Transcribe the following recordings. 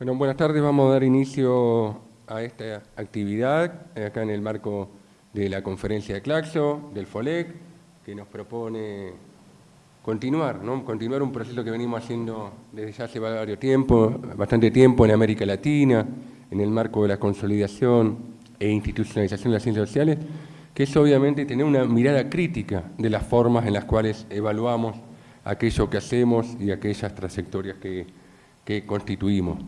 Buenas tardes. Vamos a dar inicio a esta actividad eh, acá en el marco de la conferencia de Claxo, del FOLEC, que nos propone continuar, ¿no? continuar un proceso que venimos haciendo desde ya hace varios tiempo, bastante tiempo en América Latina, en el marco de la consolidación e institucionalización de las ciencias sociales, que es obviamente tener una mirada crítica de las formas en las cuales evaluamos aquello que hacemos y aquellas trayectorias que, que constituimos.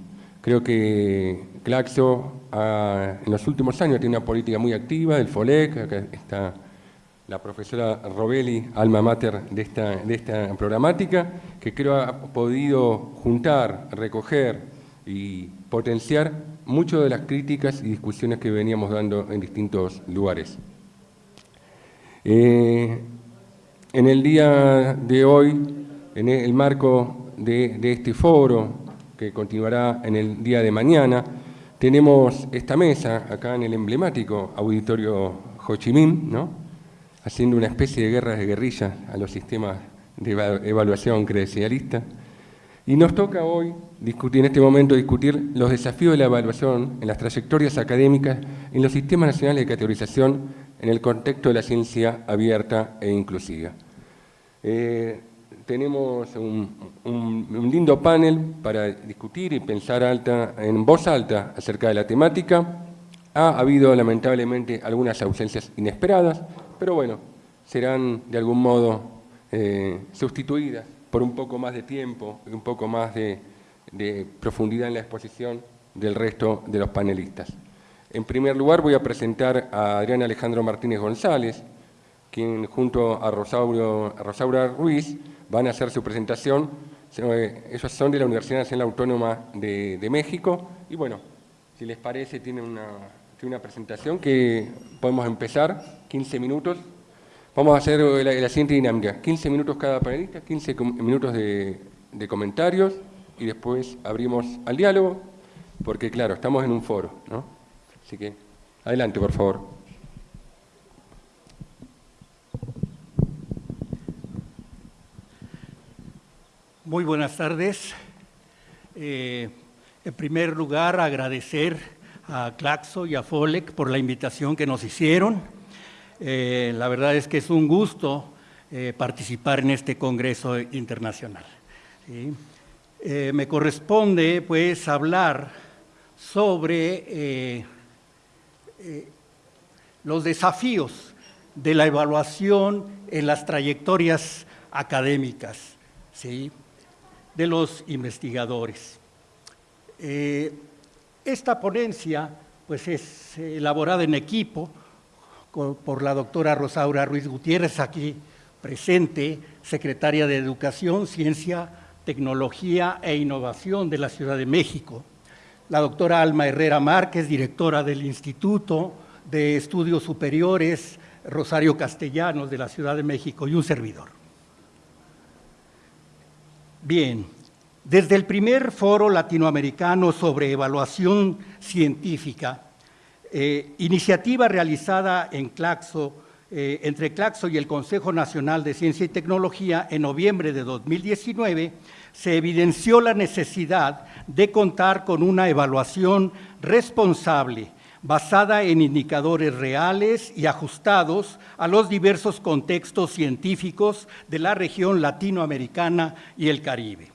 Creo que Claxo en los últimos años tiene una política muy activa del FOLEC, acá está la profesora Robelli, alma mater de esta, de esta programática, que creo ha podido juntar, recoger y potenciar muchas de las críticas y discusiones que veníamos dando en distintos lugares. Eh, en el día de hoy, en el marco de este foro, que continuará en el día de mañana, tenemos esta mesa acá en el emblemático auditorio Ho Chi Minh, ¿no? haciendo una especie de guerra de guerrillas a los sistemas de evaluación credencialista. Y nos toca hoy, discutir, en este momento, discutir los desafíos de la evaluación en las trayectorias académicas en los sistemas nacionales de categorización en el contexto de la ciencia abierta e inclusiva. Eh, tenemos un, lindo panel para discutir y pensar alta, en voz alta acerca de la temática. Ha habido lamentablemente algunas ausencias inesperadas, pero bueno, serán de algún modo eh, sustituidas por un poco más de tiempo y un poco más de, de profundidad en la exposición del resto de los panelistas. En primer lugar voy a presentar a Adrián Alejandro Martínez González, quien junto a Rosaura Ruiz van a hacer su presentación. Ellos son de la Universidad Nacional Autónoma de, México y bueno, si les parece, tienen una, una presentación que podemos empezar, 15 minutos. Vamos a hacer la, siguiente dinámica, 15 minutos cada panelista, 15 minutos de, de comentarios y después abrimos al diálogo, porque claro, estamos en un foro, ¿no? Así que, adelante, por favor. Muy buenas tardes. Eh, en primer lugar, agradecer a Claxo y a FOLEC por la invitación que nos hicieron. Eh, la verdad es que es un gusto eh, participar en este Congreso Internacional. me corresponde, pues, hablar sobre los desafíos de la evaluación en las trayectorias académicas. ¿sí? De los investigadores. Eh, esta ponencia pues, es elaborada en equipo por la doctora Rosaura Ruiz Gutiérrez, aquí presente, secretaria de Educación, Ciencia, Tecnología e Innovación de la Ciudad de México, la doctora Alma Herrera Márquez, directora del Instituto de Estudios Superiores Rosario Castellanos de la Ciudad de México y un servidor. Bien, desde el primer foro latinoamericano sobre evaluación científica, eh, iniciativa realizada eh, entre Claxo y el Consejo Nacional de Ciencia y Tecnología en noviembre de 2019, se evidenció la necesidad de contar con una evaluación responsable, basada en indicadores reales y ajustados a los diversos contextos científicos de la región latinoamericana y el Caribe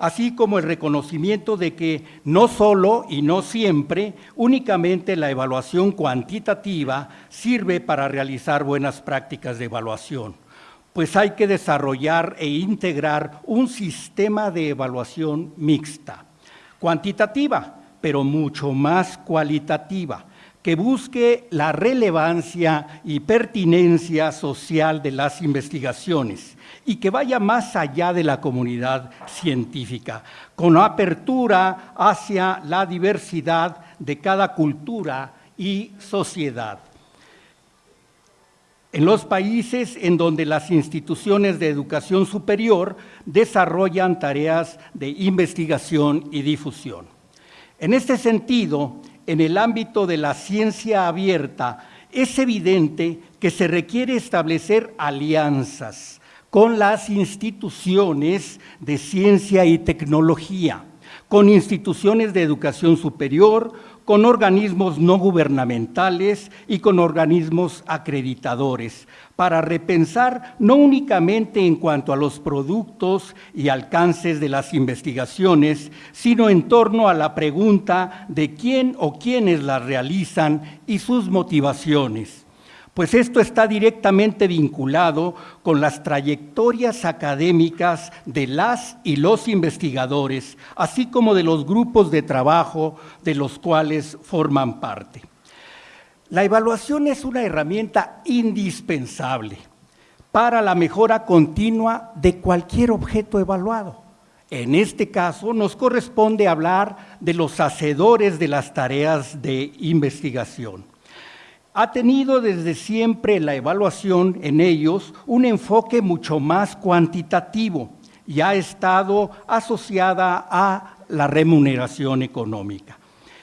así como el reconocimiento de que no solo y no siempre, únicamente la evaluación cuantitativa sirve para realizar buenas prácticas de evaluación, pues hay que desarrollar e integrar un sistema de evaluación mixta, cuantitativa, pero mucho más cualitativa, que busque la relevancia y pertinencia social de las investigaciones y que vaya más allá de la comunidad científica, con apertura hacia la diversidad de cada cultura y sociedad. En los países en donde las instituciones de educación superior desarrollan tareas de investigación y difusión. En este sentido, en el ámbito de la ciencia abierta, es evidente que se requiere establecer alianzas con las instituciones de ciencia y tecnología, con instituciones de educación superior, con organismos no gubernamentales y con organismos acreditadores, para repensar no únicamente en cuanto a los productos y alcances de las investigaciones, sino en torno a la pregunta de quién o quiénes las realizan y sus motivaciones pues esto está directamente vinculado con las trayectorias académicas de las y los investigadores, así como de los grupos de trabajo de los cuales forman parte. La evaluación es una herramienta indispensable para la mejora continua de cualquier objeto evaluado. En este caso nos corresponde hablar de los hacedores de las tareas de investigación ha tenido desde siempre la evaluación en ellos un enfoque mucho más cuantitativo y ha estado asociada a la remuneración económica.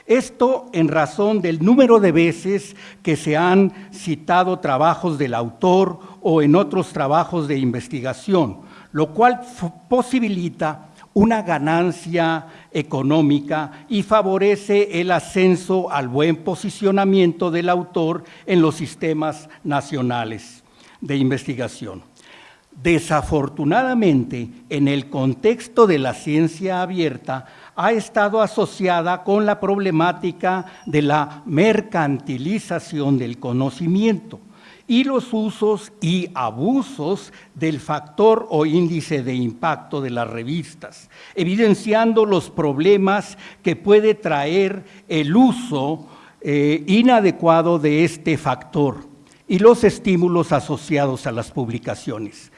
Esto en razón del número de veces que se han citado trabajos del autor o en otros trabajos de investigación, lo cual posibilita una ganancia económica y favorece el ascenso al buen posicionamiento del autor en los sistemas nacionales de investigación. Desafortunadamente, en el contexto de la ciencia abierta, ha estado asociada con la problemática de la mercantilización del conocimiento y los usos y abusos del factor o índice de impacto de las revistas, evidenciando los problemas que puede traer el uso eh, inadecuado de este factor y los estímulos asociados a las publicaciones.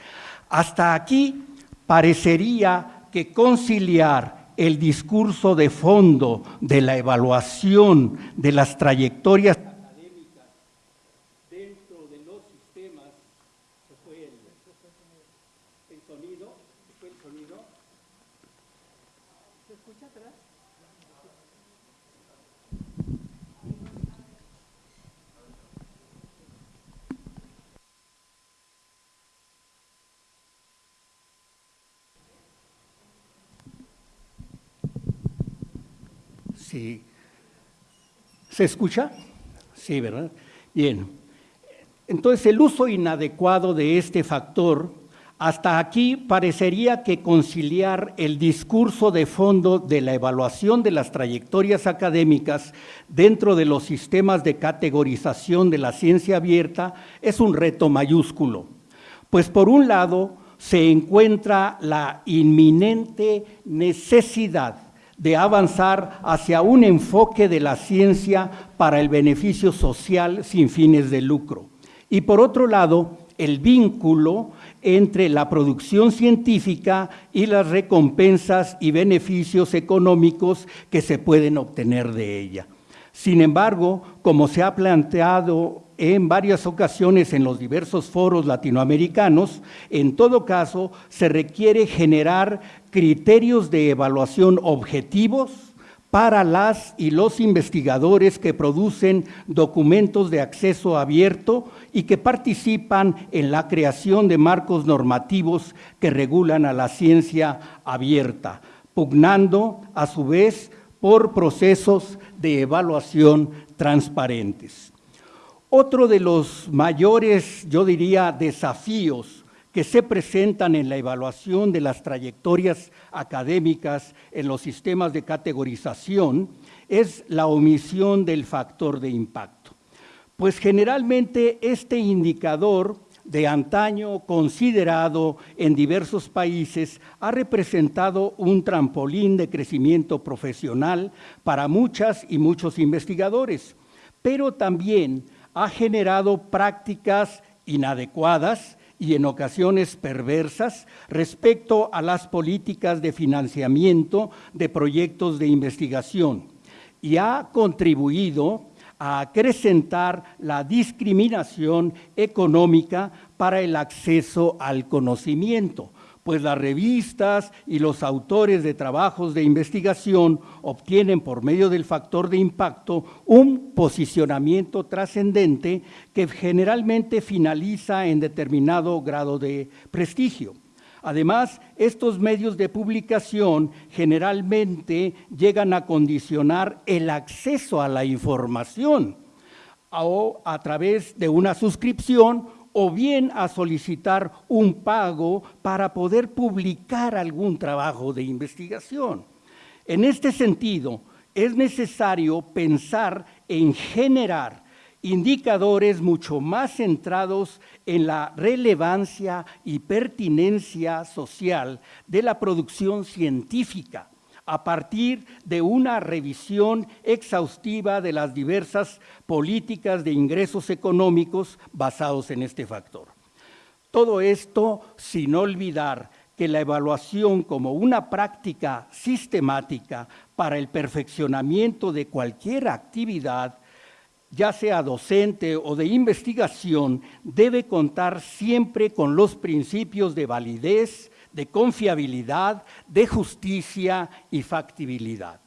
Hasta aquí parecería que conciliar el discurso de fondo de la evaluación de las trayectorias Sí. ¿Se escucha? Sí, ¿verdad? Bien. Entonces, el uso inadecuado de este factor, hasta aquí parecería que conciliar el discurso de fondo de la evaluación de las trayectorias académicas dentro de los sistemas de categorización de la ciencia abierta es un reto mayúsculo. Pues por un lado, se encuentra la inminente necesidad de avanzar hacia un enfoque de la ciencia para el beneficio social sin fines de lucro. Y por otro lado, el vínculo entre la producción científica y las recompensas y beneficios económicos que se pueden obtener de ella. Sin embargo, como se ha planteado en varias ocasiones en los diversos foros latinoamericanos, en todo caso se requiere generar criterios de evaluación objetivos para las y los investigadores que producen documentos de acceso abierto y que participan en la creación de marcos normativos que regulan a la ciencia abierta, pugnando a su vez por procesos de evaluación transparentes. Otro de los mayores, yo diría, desafíos que se presentan en la evaluación de las trayectorias académicas en los sistemas de categorización es la omisión del factor de impacto. Pues generalmente este indicador de antaño considerado en diversos países ha representado un trampolín de crecimiento profesional para muchas y muchos investigadores, pero también ha generado prácticas inadecuadas y en ocasiones perversas respecto a las políticas de financiamiento de proyectos de investigación y ha contribuido a acrecentar la discriminación económica para el acceso al conocimiento, pues las revistas y los autores de trabajos de investigación obtienen por medio del factor de impacto un posicionamiento trascendente que generalmente finaliza en determinado grado de prestigio. Además, estos medios de publicación generalmente llegan a condicionar el acceso a la información o a través de una suscripción o bien a solicitar un pago para poder publicar algún trabajo de investigación. En este sentido, es necesario pensar en generar indicadores mucho más centrados en la relevancia y pertinencia social de la producción científica a partir de una revisión exhaustiva de las diversas políticas de ingresos económicos basados en este factor. Todo esto sin olvidar que la evaluación como una práctica sistemática para el perfeccionamiento de cualquier actividad ya sea docente o de investigación, debe contar siempre con los principios de validez, de confiabilidad, de justicia y factibilidad.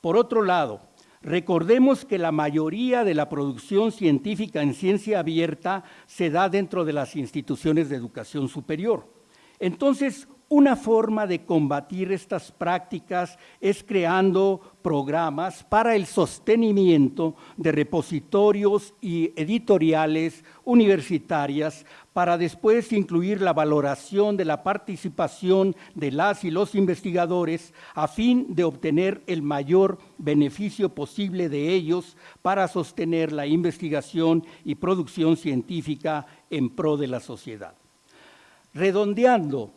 Por otro lado, recordemos que la mayoría de la producción científica en ciencia abierta se da dentro de las instituciones de educación superior. Entonces, una forma de combatir estas prácticas es creando programas para el sostenimiento de repositorios y editoriales universitarias para después incluir la valoración de la participación de las y los investigadores a fin de obtener el mayor beneficio posible de ellos para sostener la investigación y producción científica en pro de la sociedad. Redondeando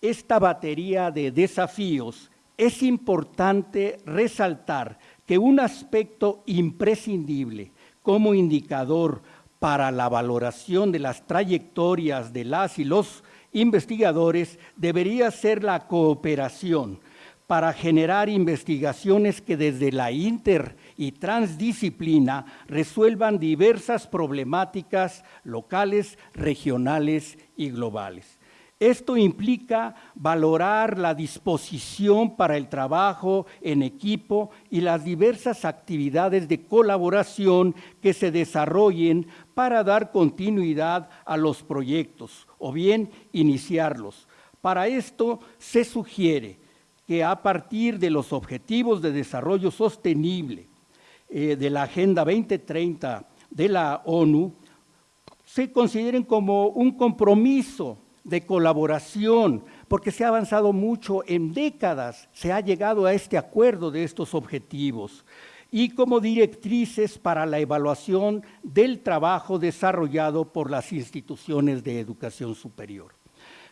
esta batería de desafíos, es importante resaltar que un aspecto imprescindible como indicador para la valoración de las trayectorias de las y los investigadores debería ser la cooperación para generar investigaciones que desde la inter y transdisciplina resuelvan diversas problemáticas locales, regionales y globales. Esto implica valorar la disposición para el trabajo en equipo y las diversas actividades de colaboración que se desarrollen para dar continuidad a los proyectos o bien iniciarlos. Para esto se sugiere que a partir de los Objetivos de Desarrollo Sostenible eh, de la Agenda 2030 de la ONU, se consideren como un compromiso de colaboración, porque se ha avanzado mucho en décadas, se ha llegado a este acuerdo de estos objetivos y como directrices para la evaluación del trabajo desarrollado por las instituciones de educación superior,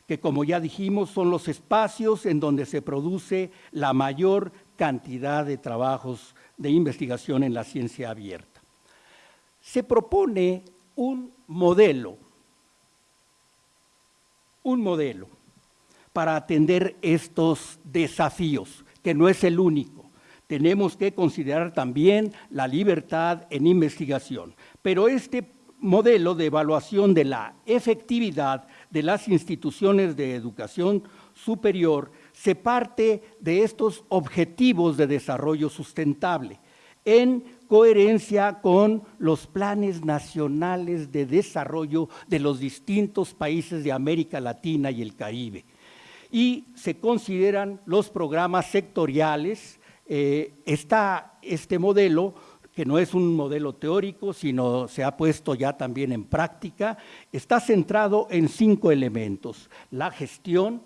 que como ya dijimos son los espacios en donde se produce la mayor cantidad de trabajos de investigación en la ciencia abierta. Se propone un modelo un modelo para atender estos desafíos, que no es el único. Tenemos que considerar también la libertad en investigación. Pero este modelo de evaluación de la efectividad de las instituciones de educación superior se parte de estos objetivos de desarrollo sustentable en coherencia con los planes nacionales de desarrollo de los distintos países de América Latina y el Caribe. Y se consideran los programas sectoriales. Eh, está este modelo, que no es un modelo teórico, sino se ha puesto ya también en práctica, está centrado en cinco elementos. La gestión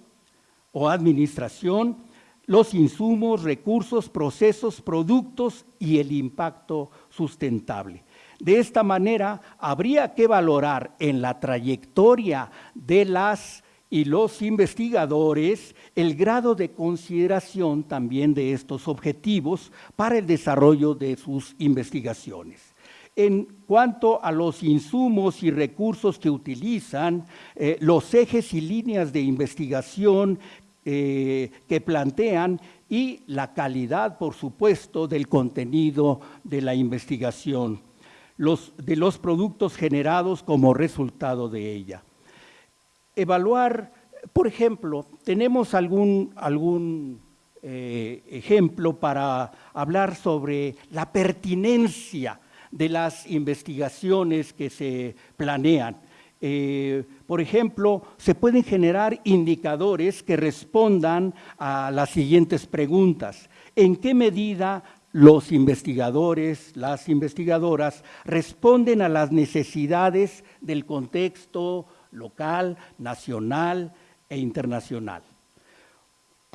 o administración, los insumos, recursos, procesos, productos y el impacto sustentable. De esta manera, habría que valorar en la trayectoria de las y los investigadores el grado de consideración también de estos objetivos para el desarrollo de sus investigaciones. En cuanto a los insumos y recursos que utilizan, eh, los ejes y líneas de investigación eh, que plantean y la calidad, por supuesto, del contenido de la investigación, de los productos generados como resultado de ella. Evaluar, por ejemplo, tenemos algún, algún eh, ejemplo para hablar sobre la pertinencia de las investigaciones que se planean. Eh, por ejemplo, se pueden generar indicadores que respondan a las siguientes preguntas. ¿En qué medida los investigadores, las investigadoras, responden a las necesidades del contexto local, nacional e internacional?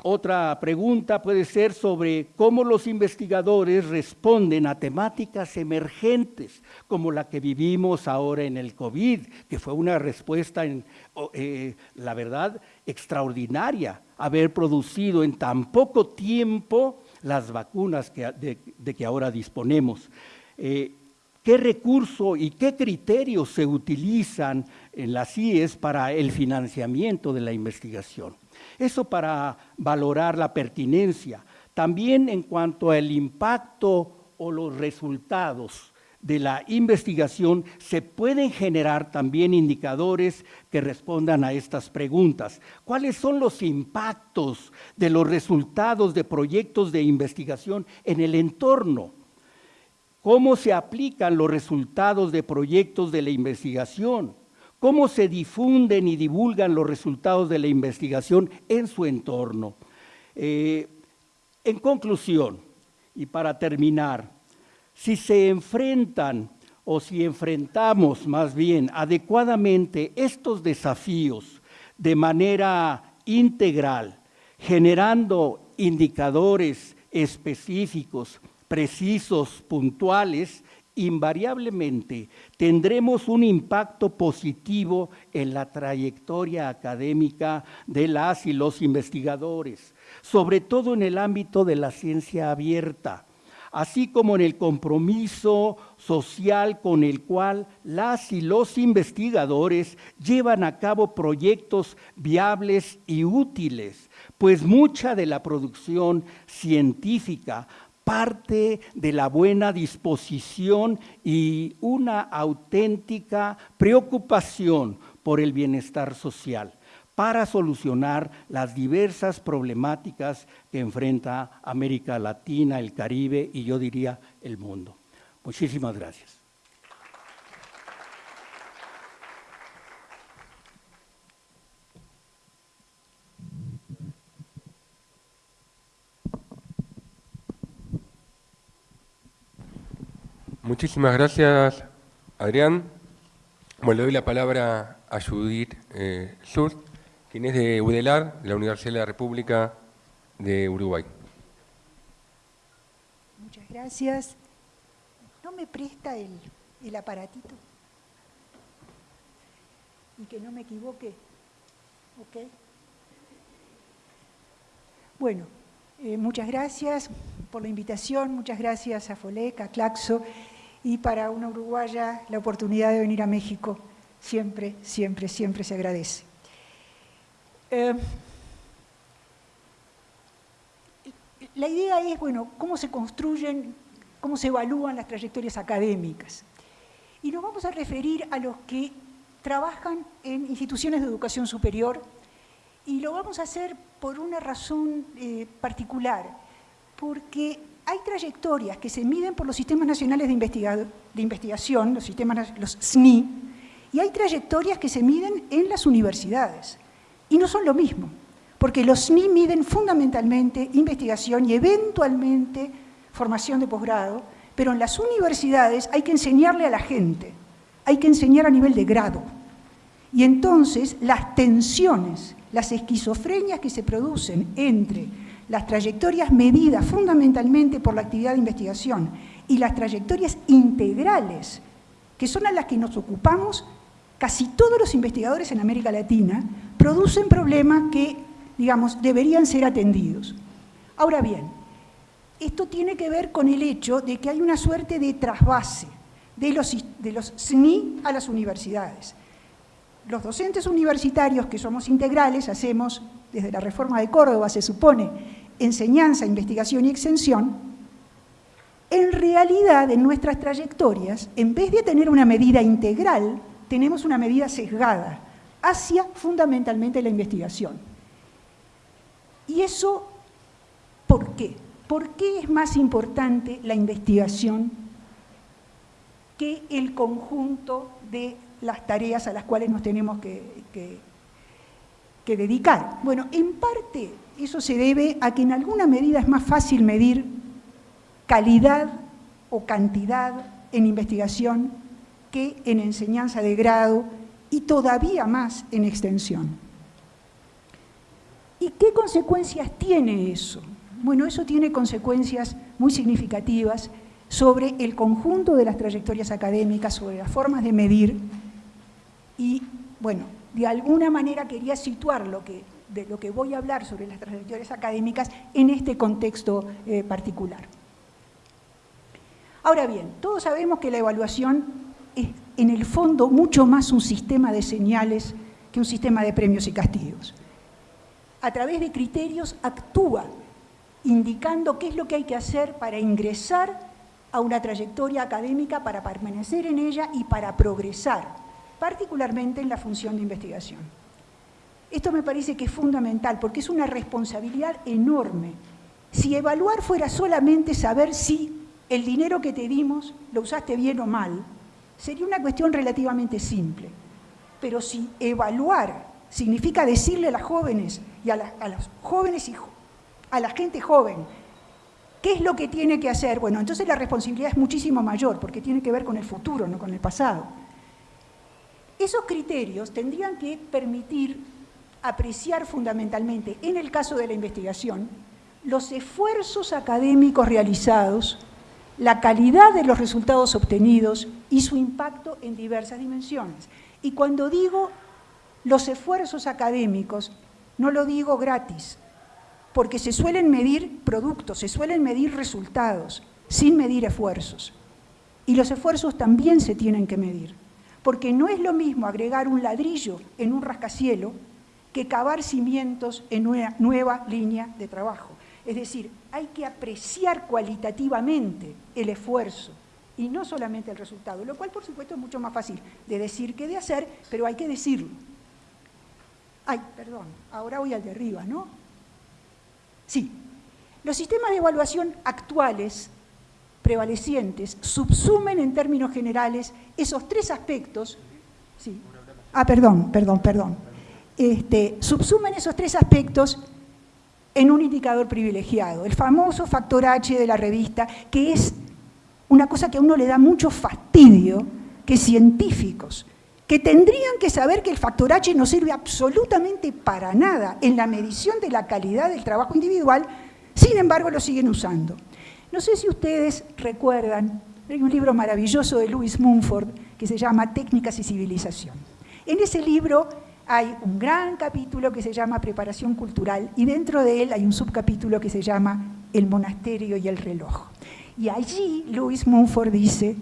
Otra pregunta puede ser sobre cómo los investigadores responden a temáticas emergentes, como la que vivimos ahora en el COVID, que fue una respuesta, eh, la verdad, extraordinaria, haber producido en tan poco tiempo las vacunas de, que ahora disponemos. Eh, ¿Qué recurso y qué criterios se utilizan en las CIES para el financiamiento de la investigación? Eso para valorar la pertinencia. También en cuanto al impacto o los resultados de la investigación, se pueden generar también indicadores que respondan a estas preguntas. ¿Cuáles son los impactos de los resultados de proyectos de investigación en el entorno? ¿Cómo se aplican los resultados de proyectos de la investigación? Cómo se difunden y divulgan los resultados de la investigación en su entorno. Eh, en conclusión, y para terminar, si se enfrentan o si enfrentamos más bien adecuadamente estos desafíos de manera integral, generando indicadores específicos, precisos, puntuales, invariablemente tendremos un impacto positivo en la trayectoria académica de las y los investigadores, sobre todo en el ámbito de la ciencia abierta, así como en el compromiso social con el cual las y los investigadores llevan a cabo proyectos viables y útiles, pues mucha de la producción científica parte de la buena disposición y una auténtica preocupación por el bienestar social para solucionar las diversas problemáticas que enfrenta América Latina, el Caribe y yo diría el mundo. Muchísimas gracias. Muchísimas gracias, Adrián. Bueno, le doy la palabra a Judith eh, Sur, quien es de UDELAR, de la Universidad de la República de Uruguay. Muchas gracias. ¿No me presta el, el aparatito? Y que no me equivoque. ¿Ok? Bueno, eh, muchas gracias por la invitación, muchas gracias a FOLEC, a Claxo y para una uruguaya la oportunidad de venir a México siempre, siempre, siempre se agradece. Eh, la idea es, bueno, cómo se construyen, cómo se evalúan las trayectorias académicas. Y nos vamos a referir a los que trabajan en instituciones de educación superior y lo vamos a hacer por una razón eh, particular, porque hay trayectorias que se miden por los sistemas nacionales de, investigación, los sistemas, los SNI, y hay trayectorias que se miden en las universidades. Y no son lo mismo, porque los SNI miden fundamentalmente investigación y eventualmente formación de posgrado, pero en las universidades hay que enseñarle a la gente, hay que enseñar a nivel de grado. Y entonces las tensiones, las esquizofrenias que se producen entre las trayectorias medidas fundamentalmente por la actividad de investigación y las trayectorias integrales, que son a las que nos ocupamos casi todos los investigadores en América Latina, producen problemas que, digamos, deberían ser atendidos. Ahora bien, esto tiene que ver con el hecho de que hay una suerte de trasvase de los, de los SNI a las universidades. Los docentes universitarios que somos integrales hacemos, desde la reforma de Córdoba se supone, enseñanza, investigación y extensión, en realidad en nuestras trayectorias, en vez de tener una medida integral, tenemos una medida sesgada hacia fundamentalmente la investigación. ¿Y eso por qué? ¿Por qué es más importante la investigación que el conjunto de las tareas a las cuales nos tenemos que, que dedicar. Bueno, en parte eso se debe a que en alguna medida es más fácil medir calidad o cantidad en investigación que en enseñanza de grado y todavía más en extensión. ¿Y qué consecuencias tiene eso? Bueno, eso tiene consecuencias muy significativas sobre el conjunto de las trayectorias académicas, sobre las formas de medir y, bueno, de alguna manera quería situar lo que, de lo que voy a hablar sobre las trayectorias académicas en este contexto eh, particular. Ahora bien, todos sabemos que la evaluación es en el fondo mucho más un sistema de señales que un sistema de premios y castigos. A través de criterios actúa indicando qué es lo que hay que hacer para ingresar a una trayectoria académica, para permanecer en ella y para progresar, particularmente en la función de investigación. Esto me parece que es fundamental porque es una responsabilidad enorme. Si evaluar fuera solamente saber si el dinero que te dimos lo usaste bien o mal, sería una cuestión relativamente simple. Pero si evaluar significa decirle a las jóvenes y a, los jóvenes y a la gente joven qué es lo que tiene que hacer, bueno, entonces la responsabilidad es muchísimo mayor porque tiene que ver con el futuro, no con el pasado. Esos criterios tendrían que permitir apreciar fundamentalmente, en el caso de la investigación, los esfuerzos académicos realizados la calidad de los resultados obtenidos y su impacto en diversas dimensiones. Y cuando digo los esfuerzos académicos, no lo digo gratis, porque se suelen medir productos, se suelen medir resultados, sin medir esfuerzos. Y los esfuerzos también se tienen que medir, porque no es lo mismo agregar un ladrillo en un rascacielo que cavar cimientos en una nueva línea de trabajo. Es decir, hay que apreciar cualitativamente el esfuerzo y no solamente el resultado, lo cual por supuesto es mucho más fácil de decir que de hacer, pero hay que decirlo. Ay, perdón, ahora voy al de arriba, ¿no? Sí, los sistemas de evaluación actuales, prevalecientes, subsumen en términos generales esos tres aspectos. Ah, perdón, perdón, perdón. Este, subsumen esos tres aspectos en un indicador privilegiado, el famoso factor H de la revista, que es una cosa que a uno le da mucho fastidio, que científicos, que tendrían que saber que el factor H no sirve absolutamente para nada en la medición de la calidad del trabajo individual, sin embargo lo siguen usando. No sé si ustedes recuerdan, hay un libro maravilloso de Louis Mumford que se llama Técnicas y Civilización. En ese libro hay un gran capítulo que se llama Preparación Cultural y dentro de él hay un subcapítulo que se llama El monasterio y el reloj. Y allí Louis Mumford dice,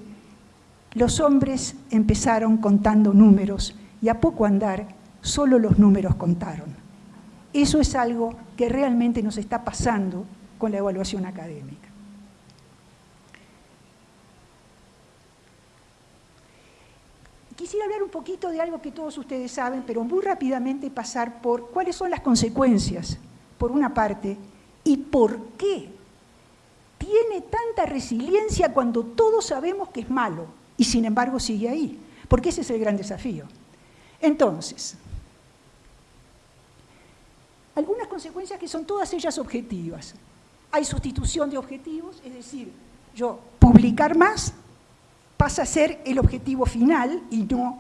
los hombres empezaron contando números y a poco andar solo los números contaron. Eso es algo que realmente nos está pasando con la evaluación académica. Quisiera hablar un poquito de algo que todos ustedes saben, pero muy rápidamente pasar por cuáles son las consecuencias, por una parte, y por qué tiene tanta resiliencia cuando todos sabemos que es malo y sin embargo sigue ahí, porque ese es el gran desafío. Entonces, algunas consecuencias que son todas ellas objetivas. Hay sustitución de objetivos, es decir, yo publicar más pasa a ser el objetivo final y no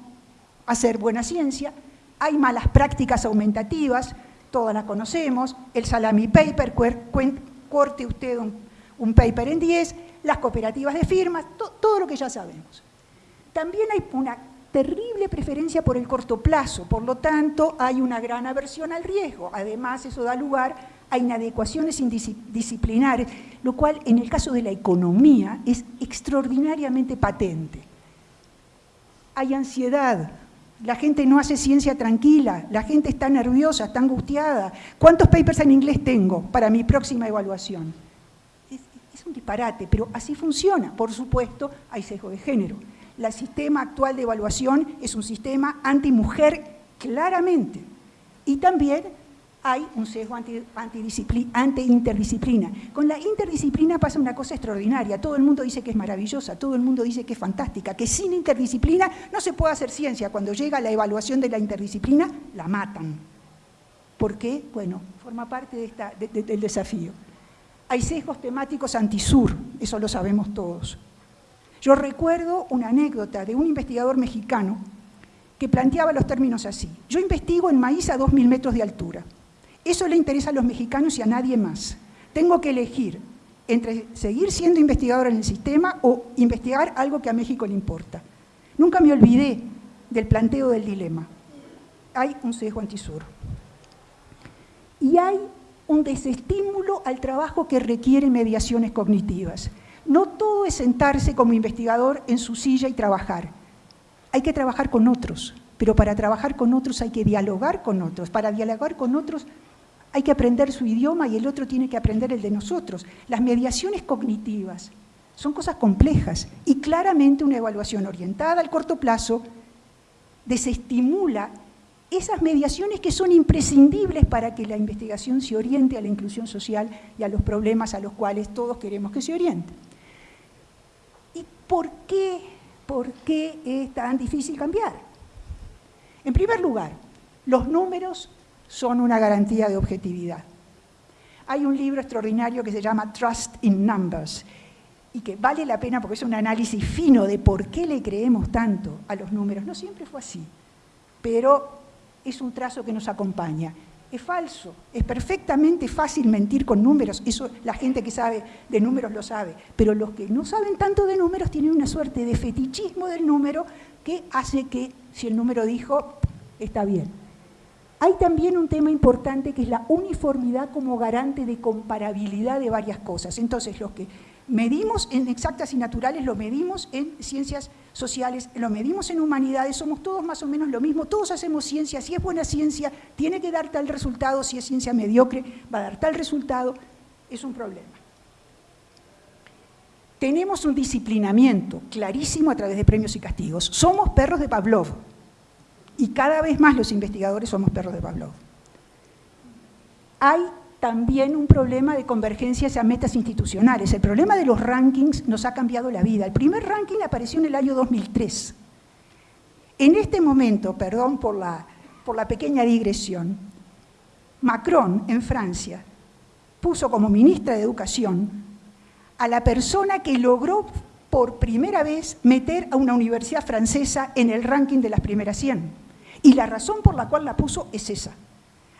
hacer buena ciencia. Hay malas prácticas aumentativas, todas las conocemos, el salami paper, corte usted un, paper en 10, las cooperativas de firmas, todo lo que ya sabemos. También hay una terrible preferencia por el corto plazo, por lo tanto hay una gran aversión al riesgo. Además, eso da lugar a inadecuaciones indisciplinares, lo cual en el caso de la economía es extraordinariamente patente. Hay ansiedad, la gente no hace ciencia tranquila, la gente está nerviosa, está angustiada. ¿Cuántos papers en inglés tengo para mi próxima evaluación? Es, un disparate, pero así funciona. Por supuesto, hay sesgo de género. El sistema actual de evaluación es un sistema antimujer claramente. Y también hay un sesgo anti, ante interdisciplina. Con la interdisciplina pasa una cosa extraordinaria. Todo el mundo dice que es maravillosa, todo el mundo dice que es fantástica, que sin interdisciplina no se puede hacer ciencia. Cuando llega la evaluación de la interdisciplina, la matan. ¿Por qué? Bueno, forma parte del desafío. Hay sesgos temáticos antisur, eso lo sabemos todos. Yo recuerdo una anécdota de un investigador mexicano que planteaba los términos así. Yo investigo en maíz a 2.000 metros de altura. Eso le interesa a los mexicanos y a nadie más. Tengo que elegir entre seguir siendo investigador en el sistema o investigar algo que a México le importa. Nunca me olvidé del planteo del dilema. Hay un sesgo antisur. Y hay un desestímulo al trabajo que requiere mediaciones cognitivas. No todo es sentarse como investigador en su silla y trabajar. Hay que trabajar con otros, pero para trabajar con otros hay que dialogar con otros. Para dialogar con otros hay que aprender su idioma y el otro tiene que aprender el de nosotros. Las mediaciones cognitivas son cosas complejas y claramente una evaluación orientada al corto plazo desestimula esas mediaciones que son imprescindibles para que la investigación se oriente a la inclusión social y a los problemas a los cuales todos queremos que se oriente. ¿Y por qué, por qué es tan difícil cambiar? En primer lugar, los números son una garantía de objetividad. Hay un libro extraordinario que se llama Trust in Numbers y que vale la pena porque es un análisis fino de por qué le creemos tanto a los números. No siempre fue así, pero es un trazo que nos acompaña. Es falso, es perfectamente fácil mentir con números, eso la gente que sabe de números lo sabe, pero los que no saben tanto de números tienen una suerte de fetichismo del número que hace que si el número dijo, está bien. Hay también un tema importante que es la uniformidad como garante de comparabilidad de varias cosas. Entonces, lo que medimos en exactas y naturales, lo medimos en ciencias sociales, lo medimos en humanidades, somos todos más o menos lo mismo, todos hacemos ciencia, si es buena ciencia, tiene que dar tal resultado, si es ciencia mediocre, va a dar tal resultado, es un problema. Tenemos un disciplinamiento clarísimo a través de premios y castigos. Somos perros de Pavlov, y cada vez más los investigadores somos perros de Pavlov. Hay también un problema de convergencia hacia metas institucionales. El problema de los rankings nos ha cambiado la vida. El primer ranking apareció en el año 2003. En este momento, perdón por la, por la pequeña digresión, Macron en Francia puso como ministra de Educación a la persona que logró por primera vez meter a una universidad francesa en el ranking de las primeras 100. Y la razón por la cual la puso es esa.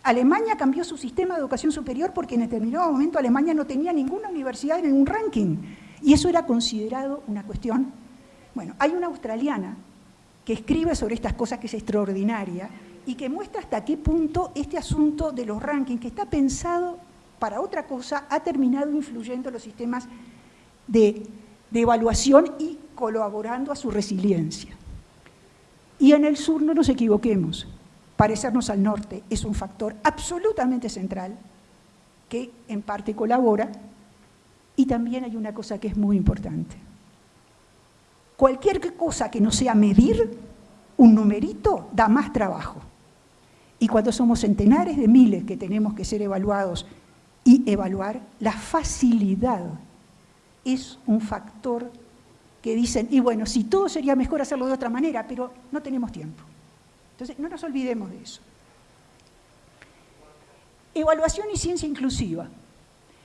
Alemania cambió su sistema de educación superior porque en determinado momento Alemania no tenía ninguna universidad en un ranking. Y eso era considerado una cuestión. Bueno, hay una australiana que escribe sobre estas cosas que es extraordinaria y que muestra hasta qué punto este asunto de los rankings, que está pensado para otra cosa, ha terminado influyendo en los sistemas de, de evaluación y colaborando a su resiliencia. Y en el sur no nos equivoquemos, parecernos al norte es un factor absolutamente central que en parte colabora y también hay una cosa que es muy importante. Cualquier cosa que no sea medir, un numerito da más trabajo. Y cuando somos centenares de miles que tenemos que ser evaluados y evaluar, la facilidad es un factor que dicen, y bueno, si todo sería mejor hacerlo de otra manera, pero no tenemos tiempo. Entonces, no nos olvidemos de eso. Evaluación y ciencia inclusiva.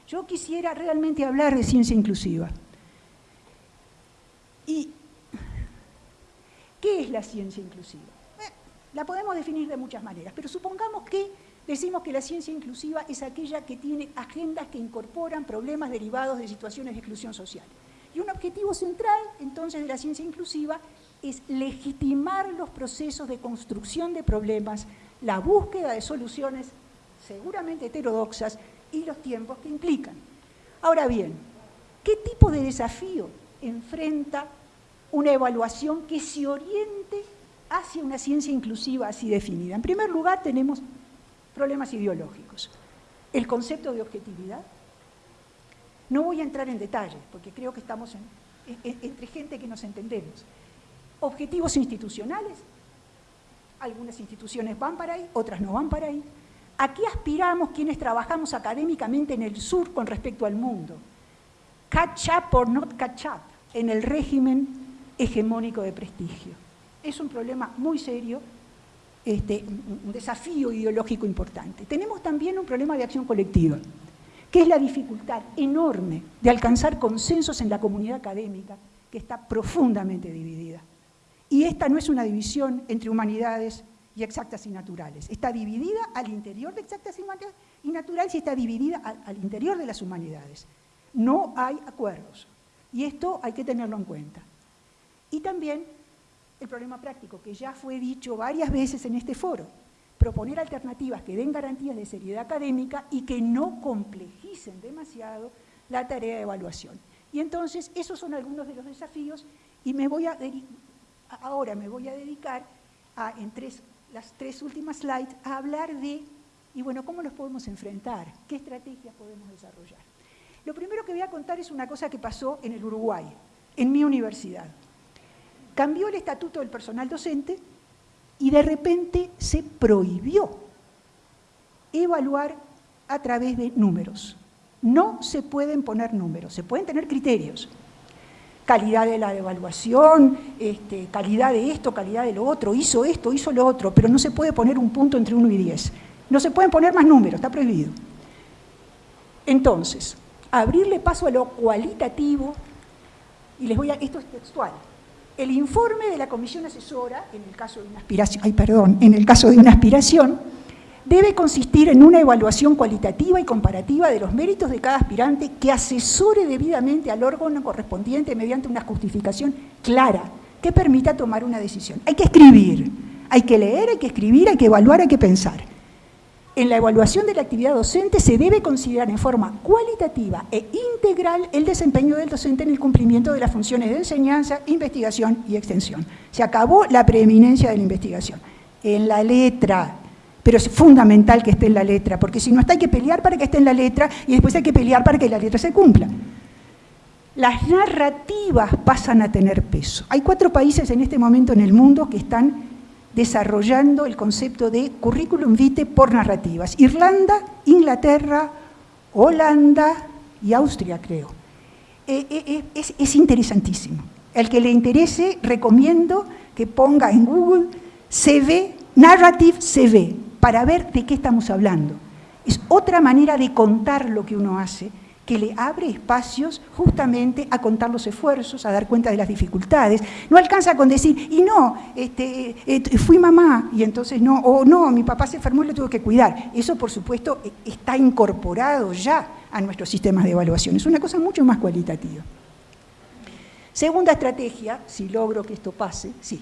Yo quisiera realmente hablar de ciencia inclusiva. ¿Y qué es la ciencia inclusiva? Eh, la podemos definir de muchas maneras, pero supongamos que decimos que la ciencia inclusiva es aquella que tiene agendas que incorporan problemas derivados de situaciones de exclusión social. Y un objetivo central, entonces, de la ciencia inclusiva es legitimar los procesos de construcción de problemas, la búsqueda de soluciones seguramente heterodoxas y los tiempos que implican. Ahora bien, ¿qué tipo de desafío enfrenta una evaluación que se oriente hacia una ciencia inclusiva así definida? En primer lugar, tenemos problemas ideológicos. El concepto de objetividad, no voy a entrar en detalle, porque creo que estamos entre gente que nos entendemos. Objetivos institucionales, algunas instituciones van para ahí, otras no van para ahí. ¿A qué aspiramos quienes trabajamos académicamente en el sur con respecto al mundo? Catch up or not catch up en el régimen hegemónico de prestigio. Es un problema muy serio, este, un desafío ideológico importante. Tenemos también un problema de acción colectiva, que es la dificultad enorme de alcanzar consensos en la comunidad académica, que está profundamente dividida. Y esta no es una división entre humanidades y exactas y naturales. Está dividida al interior de exactas y naturales y está dividida al, interior de las humanidades. No hay acuerdos. Y esto hay que tenerlo en cuenta. Y también el problema práctico, que ya fue dicho varias veces en este foro, proponer alternativas que den garantías de seriedad académica y que no complejicen demasiado la tarea de evaluación. Y entonces, esos son algunos de los desafíos y me voy a ahora me voy a dedicar a, en las tres últimas slides a hablar de, y bueno, ¿cómo los podemos enfrentar? ¿Qué estrategias podemos desarrollar? Lo primero que voy a contar es una cosa que pasó en el Uruguay, en mi universidad. Cambió el estatuto del personal docente y de repente se prohibió evaluar a través de números. No se pueden poner números, se pueden tener criterios, calidad de la evaluación, este, calidad de esto, calidad de lo otro, hizo esto, hizo lo otro, pero no se puede poner un punto entre 1 y 10. No se pueden poner más números, está prohibido. Entonces, abrirle paso a lo cualitativo, y les voy a, esto es textual, el informe de la comisión asesora, en el caso de una aspiración, perdón, en el caso de una aspiración, debe consistir en una evaluación cualitativa y comparativa de los méritos de cada aspirante que asesore debidamente al órgano correspondiente mediante una justificación clara que permita tomar una decisión. Hay que escribir, hay que leer, hay que escribir, hay que evaluar, hay que pensar. En la evaluación de la actividad docente se debe considerar en forma cualitativa e integral el desempeño del docente en el cumplimiento de las funciones de enseñanza, investigación y extensión. Se acabó la preeminencia de la investigación. En la letra, pero es fundamental que esté en la letra, porque si no está hay que pelear para que esté en la letra y después hay que pelear para que la letra se cumpla. Las narrativas pasan a tener peso. Hay cuatro países en este momento en el mundo que están desarrollando el concepto de currículum vitae por narrativas. Irlanda, Inglaterra, Holanda y Austria, creo. Eh, eh, eh, es, es interesantísimo. El que le interese, recomiendo que ponga en Google CV, Narrative CV, para ver de qué estamos hablando. Es otra manera de contar lo que uno hace, que le abre espacios justamente a contar los esfuerzos, a dar cuenta de las dificultades. No alcanza con decir, y no, este, eh, fui mamá, y entonces no, o no, mi papá se enfermó y lo tuve que cuidar. Eso, por supuesto, e, está incorporado ya a nuestros sistemas de evaluación. Es una cosa mucho más cualitativa. Segunda estrategia, si logro que esto pase, sí,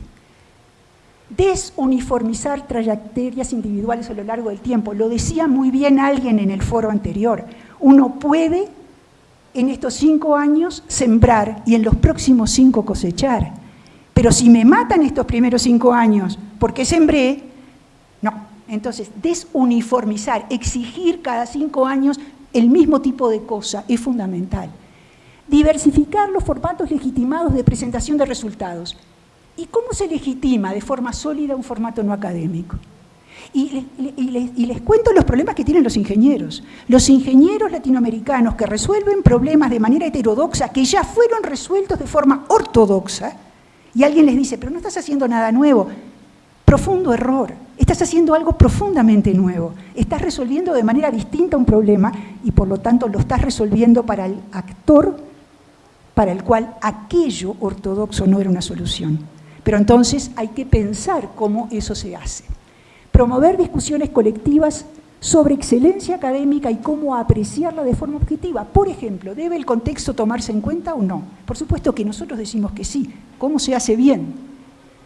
desuniformizar trayectorias individuales a lo largo del tiempo. Lo decía muy bien alguien en el foro anterior. Uno puede en estos cinco años sembrar y en los próximos cinco cosechar. Pero si me matan estos primeros cinco años porque sembré, no. Entonces, desuniformizar, exigir cada cinco años el mismo tipo de cosa es fundamental. Diversificar los formatos legitimados de presentación de resultados. ¿Y cómo se legitima de forma sólida un formato no académico? Y, les cuento los problemas que tienen los ingenieros. Los ingenieros latinoamericanos que resuelven problemas de manera heterodoxa, que ya fueron resueltos de forma ortodoxa, y alguien les dice, pero no estás haciendo nada nuevo. Profundo error. Estás haciendo algo profundamente nuevo. Estás resolviendo de manera distinta un problema y por lo tanto lo estás resolviendo para el actor para el cual aquello ortodoxo no era una solución. Pero entonces hay que pensar cómo eso se hace. Promover discusiones colectivas sobre excelencia académica y cómo apreciarla de forma objetiva. Por ejemplo, ¿debe el contexto tomarse en cuenta o no? Por supuesto que nosotros decimos que sí. ¿Cómo se hace bien?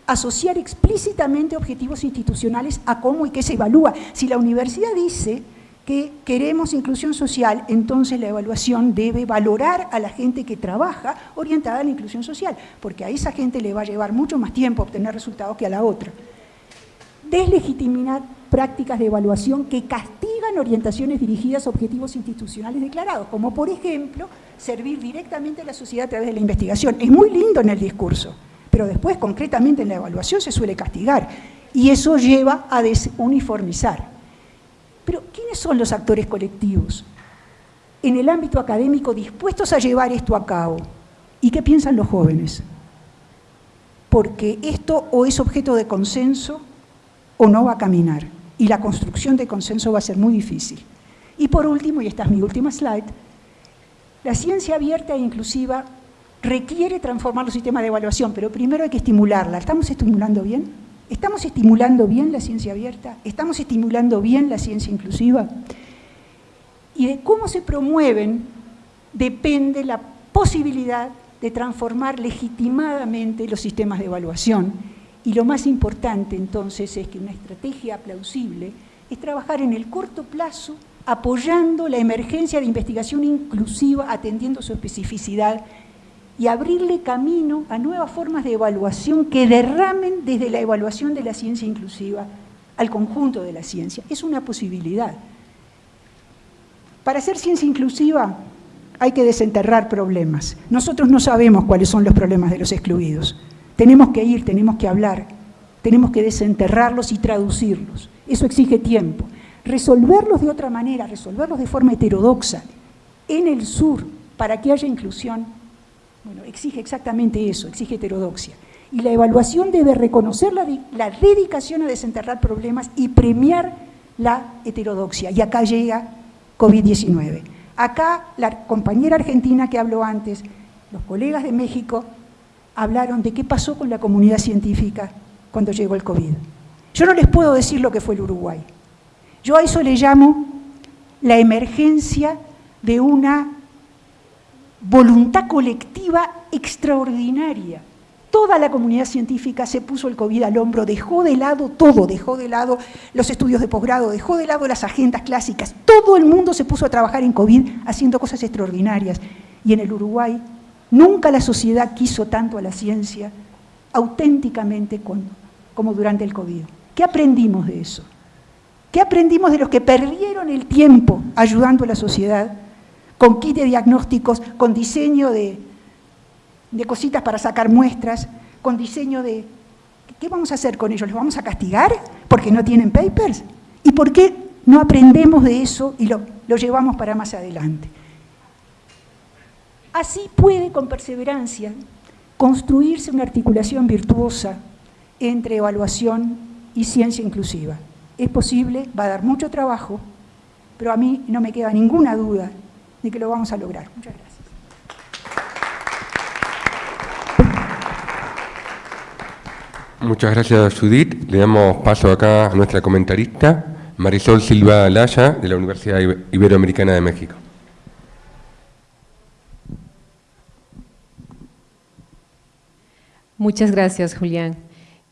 Asociar explícitamente objetivos institucionales a cómo y qué se evalúa. Si la universidad dice que queremos inclusión social, entonces la evaluación debe valorar a la gente que trabaja orientada a la inclusión social, porque a esa gente le va a llevar mucho más tiempo obtener resultados que a la otra. Deslegitimar prácticas de evaluación que castigan orientaciones dirigidas a objetivos institucionales declarados, como por ejemplo, servir directamente a la sociedad a través de la investigación. Es muy lindo en el discurso, pero después concretamente en la evaluación se suele castigar, y eso lleva a desuniformizar. Pero ¿quiénes son los actores colectivos en el ámbito académico dispuestos a llevar esto a cabo? ¿Y qué piensan los jóvenes? Porque esto o es objeto de consenso o no va a caminar. Y la construcción de consenso va a ser muy difícil. Y por último, y esta es mi última slide, la ciencia abierta e inclusiva requiere transformar los sistemas de evaluación, pero primero hay que estimularla. ¿Estamos estimulando bien? ¿Estamos estimulando bien la ciencia abierta? ¿Estamos estimulando bien la ciencia inclusiva? Y de cómo se promueven depende la posibilidad de transformar legitimadamente los sistemas de evaluación. Y lo más importante entonces es que una estrategia plausible es trabajar en el corto plazo apoyando la emergencia de investigación inclusiva, atendiendo su especificidad y abrirle camino a nuevas formas de evaluación que derramen desde la evaluación de la ciencia inclusiva al conjunto de la ciencia. Es una posibilidad. Para hacer ciencia inclusiva hay que desenterrar problemas. Nosotros no sabemos cuáles son los problemas de los excluidos. Tenemos que ir, tenemos que hablar, tenemos que desenterrarlos y traducirlos. Eso exige tiempo. Resolverlos de otra manera, resolverlos de forma heterodoxa en el sur para que haya inclusión, bueno, exige exactamente eso, exige heterodoxia. Y la evaluación debe reconocer la, la dedicación a desenterrar problemas y premiar la heterodoxia. Y acá llega COVID-19. Acá la compañera argentina que habló antes, los colegas de México, hablaron de qué pasó con la comunidad científica cuando llegó el COVID. Yo no les puedo decir lo que fue el Uruguay. Yo a eso le llamo la emergencia de una voluntad colectiva extraordinaria. Toda la comunidad científica se puso el COVID al hombro, dejó de lado todo, dejó de lado los estudios de posgrado, dejó de lado las agendas clásicas. Todo el mundo se puso a trabajar en COVID haciendo cosas extraordinarias. Y en el Uruguay nunca la sociedad quiso tanto a la ciencia auténticamente como durante el COVID. ¿Qué aprendimos de eso? ¿Qué aprendimos de los que perdieron el tiempo ayudando a la sociedad con kit de diagnósticos, con diseño de, cositas para sacar muestras, con diseño de... ¿Qué vamos a hacer con ellos? ¿Los vamos a castigar porque no tienen papers? ¿Y por qué no aprendemos de eso y lo llevamos para más adelante? Así puede, con perseverancia, construirse una articulación virtuosa entre evaluación y ciencia inclusiva. Es posible, va a dar mucho trabajo, pero a mí no me queda ninguna duda de que lo vamos a lograr. Muchas gracias. Muchas gracias, Judith. Le damos paso acá a nuestra comentarista, Marisol Silva Laya, de la Universidad Iberoamericana de México. Muchas gracias, Julián.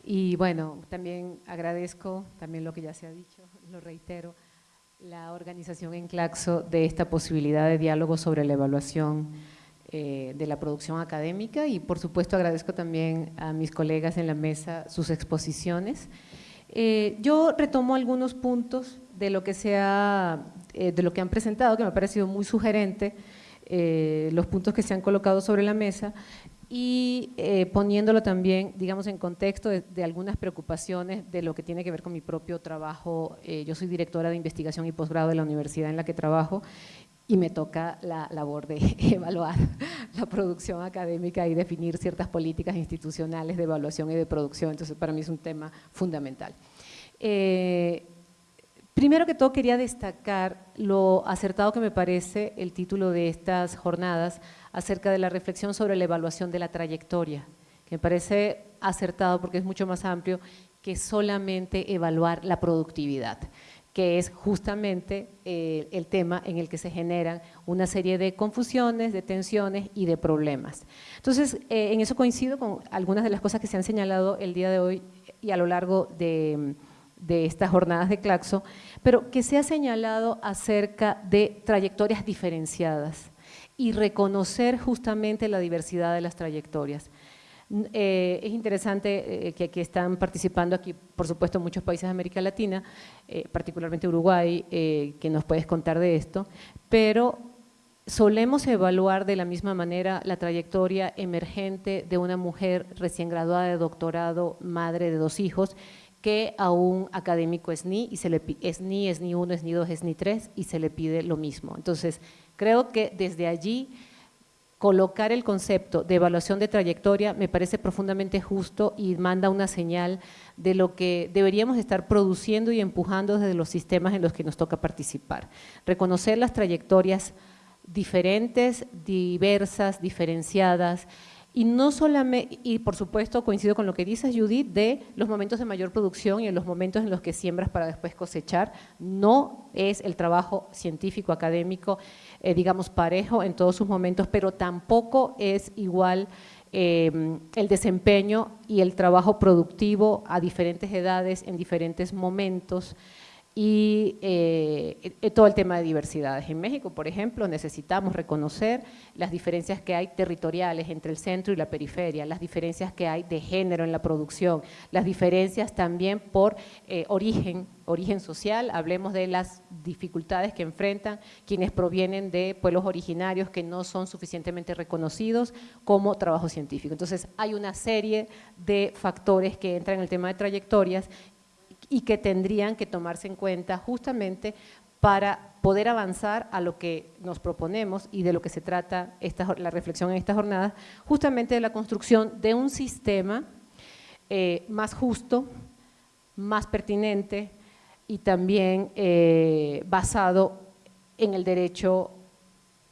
Y bueno, también agradezco, también lo que ya se ha dicho, lo reitero, la organización en Claxo de esta posibilidad de diálogo sobre la evaluación eh, de la producción académica y por supuesto agradezco también a mis colegas en la mesa sus exposiciones. Eh, yo retomo algunos puntos de lo que, se eh, de lo que han presentado, que me ha parecido muy sugerente, los puntos que se han colocado sobre la mesa y poniéndolo también, digamos, en contexto de, de, algunas preocupaciones de lo que tiene que ver con mi propio trabajo. yo soy directora de investigación y posgrado de la universidad en la que trabajo y me toca la labor de evaluar la producción académica y definir ciertas políticas institucionales de evaluación y de producción, entonces para mí es un tema fundamental. Eh, primero que todo quería destacar lo acertado que me parece el título de estas jornadas acerca de la reflexión sobre la evaluación de la trayectoria, que me parece acertado porque es mucho más amplio que solamente evaluar la productividad que es justamente eh, el tema en el que se generan una serie de confusiones, de tensiones y de problemas. Entonces, eh, en eso coincido con algunas de las cosas que se han señalado el día de hoy y a lo largo de, de estas jornadas de Claxo, pero que se ha señalado acerca de trayectorias diferenciadas y reconocer justamente la diversidad de las trayectorias. Eh, es interesante eh, que, aquí están participando aquí, por supuesto, muchos países de América Latina, eh, particularmente Uruguay, que nos puedes contar de esto, pero solemos evaluar de la misma manera la trayectoria emergente de una mujer recién graduada de doctorado, madre de dos hijos, que a un académico SNI, y se le SNI, SNI 1, SNI 2, SNI 3, y se le pide lo mismo. Entonces, creo que desde allí colocar el concepto de evaluación de trayectoria me parece profundamente justo y manda una señal de lo que deberíamos estar produciendo y empujando desde los sistemas en los que nos toca participar. Reconocer las trayectorias diferentes, diversas, diferenciadas, y no solamente, y por supuesto coincido con lo que dices Judith, de los momentos de mayor producción y en los momentos en los que siembras para después cosechar, no es el trabajo científico, académico, eh, digamos parejo en todos sus momentos, pero tampoco es igual eh, el desempeño y el trabajo productivo a diferentes edades, en diferentes momentos, y eh, todo el tema de diversidades. En México, por ejemplo, necesitamos reconocer las diferencias que hay territoriales entre el centro y la periferia, las diferencias que hay de género en la producción, las diferencias también por eh, origen, origen social, hablemos de las dificultades que enfrentan quienes provienen de pueblos originarios que no son suficientemente reconocidos como trabajo científico. Entonces, hay una serie de factores que entran en el tema de trayectorias y que tendrían que tomarse en cuenta justamente para poder avanzar a lo que nos proponemos y de lo que se trata esta, la reflexión en esta jornada, justamente de la construcción de un sistema eh, más justo, más pertinente y también eh, basado en el derecho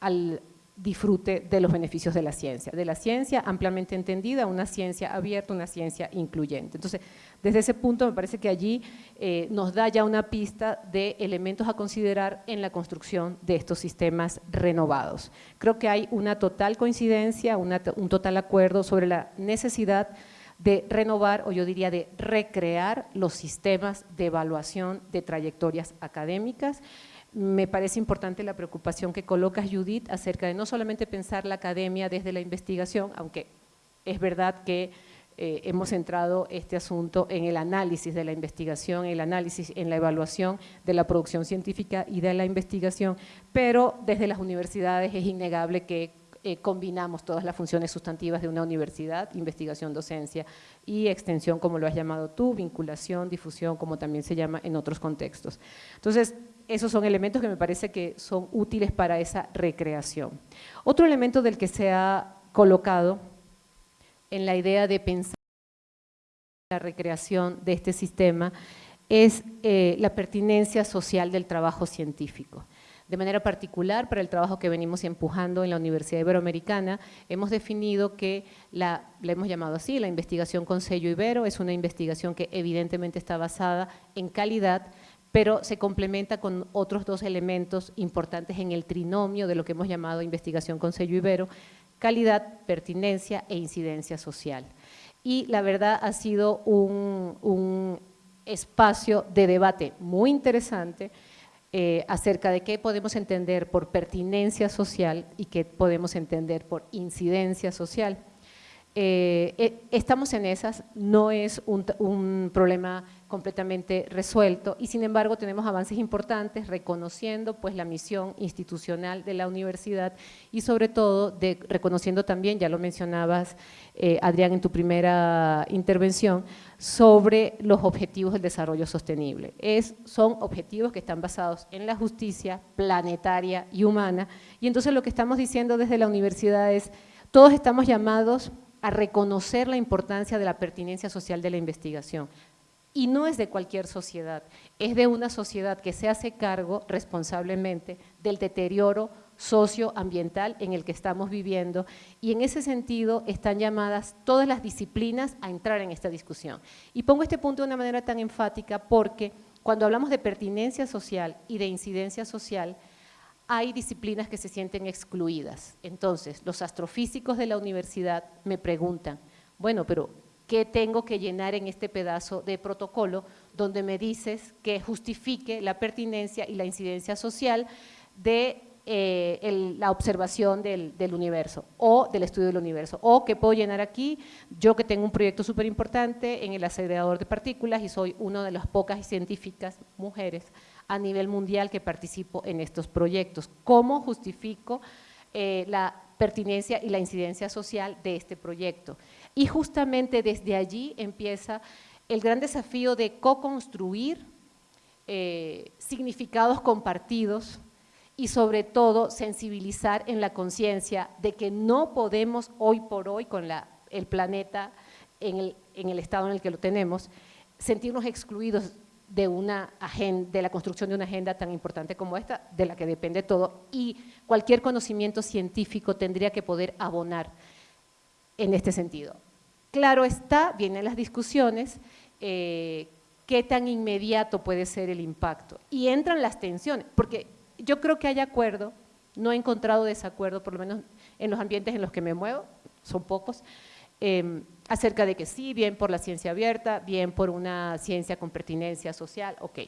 al, disfrute de los beneficios de la ciencia, de la ciencia ampliamente entendida, una ciencia abierta, una ciencia incluyente. Entonces, desde ese punto me parece que allí eh, nos da ya una pista de elementos a considerar en la construcción de estos sistemas renovados. Creo que hay una total coincidencia, un total acuerdo sobre la necesidad de renovar, o yo diría de recrear los sistemas de evaluación de trayectorias académicas, me parece importante la preocupación que colocas, Judith, acerca de no solamente pensar la academia desde la investigación, aunque es verdad que eh, hemos centrado este asunto en el análisis de la investigación, en el análisis, en la evaluación de la producción científica y de la investigación, pero desde las universidades es innegable que eh, combinamos todas las funciones sustantivas de una universidad, investigación, docencia y extensión, como lo has llamado tú, vinculación, difusión, como también se llama en otros contextos. Entonces, esos son elementos que me parece que son útiles para esa recreación. Otro elemento del que se ha colocado en la idea de pensar la recreación de este sistema es eh, la pertinencia social del trabajo científico. De manera particular, para el trabajo que venimos empujando en la Universidad Iberoamericana, hemos definido que, la, la hemos llamado así, la investigación con sello Ibero, es una investigación que evidentemente está basada en calidad, pero se complementa con otros dos elementos importantes en el trinomio de lo que hemos llamado investigación con sello ibero, calidad, pertinencia e incidencia social. Y la verdad ha sido un, espacio de debate muy interesante eh, acerca de qué podemos entender por pertinencia social y qué podemos entender por incidencia social. Eh, eh, estamos en esas, no es un, problema completamente resuelto y sin embargo tenemos avances importantes reconociendo pues la misión institucional de la universidad y sobre todo de, reconociendo también, ya lo mencionabas eh, Adrián en tu primera intervención, sobre los objetivos del desarrollo sostenible. Es, son objetivos que están basados en la justicia planetaria y humana y entonces lo que estamos diciendo desde la universidad es todos estamos llamados a reconocer la importancia de la pertinencia social de la investigación. Y no es de cualquier sociedad, es de una sociedad que se hace cargo responsablemente del deterioro socioambiental en el que estamos viviendo y en ese sentido están llamadas todas las disciplinas a entrar en esta discusión. Y pongo este punto de una manera tan enfática porque cuando hablamos de pertinencia social y de incidencia social, hay disciplinas que se sienten excluidas. Entonces, los astrofísicos de la universidad me preguntan, bueno, pero ¿qué tengo que llenar en este pedazo de protocolo donde me dices que justifique la pertinencia y la incidencia social de eh, la observación del, del, universo o del estudio del universo, o que puedo llenar aquí, yo que tengo un proyecto súper importante en el acelerador de partículas y soy una de las pocas científicas mujeres a nivel mundial que participo en estos proyectos. ¿Cómo justifico eh, la pertinencia y la incidencia social de este proyecto? Y justamente desde allí empieza el gran desafío de co-construir eh, significados compartidos y sobre todo sensibilizar en la conciencia de que no podemos hoy por hoy con la, el planeta en el, en el estado en el que lo tenemos, sentirnos excluidos de, una agenda, de la construcción de una agenda tan importante como esta, de la que depende todo, y cualquier conocimiento científico tendría que poder abonar en este sentido. Claro está, vienen las discusiones, eh, qué tan inmediato puede ser el impacto, y entran las tensiones, porque yo creo que hay acuerdo, no he encontrado desacuerdo, por lo menos en los ambientes en los que me muevo, son pocos, Em, acerca de que sí, bien por la ciencia abierta, bien por una ciencia con pertinencia social, ok.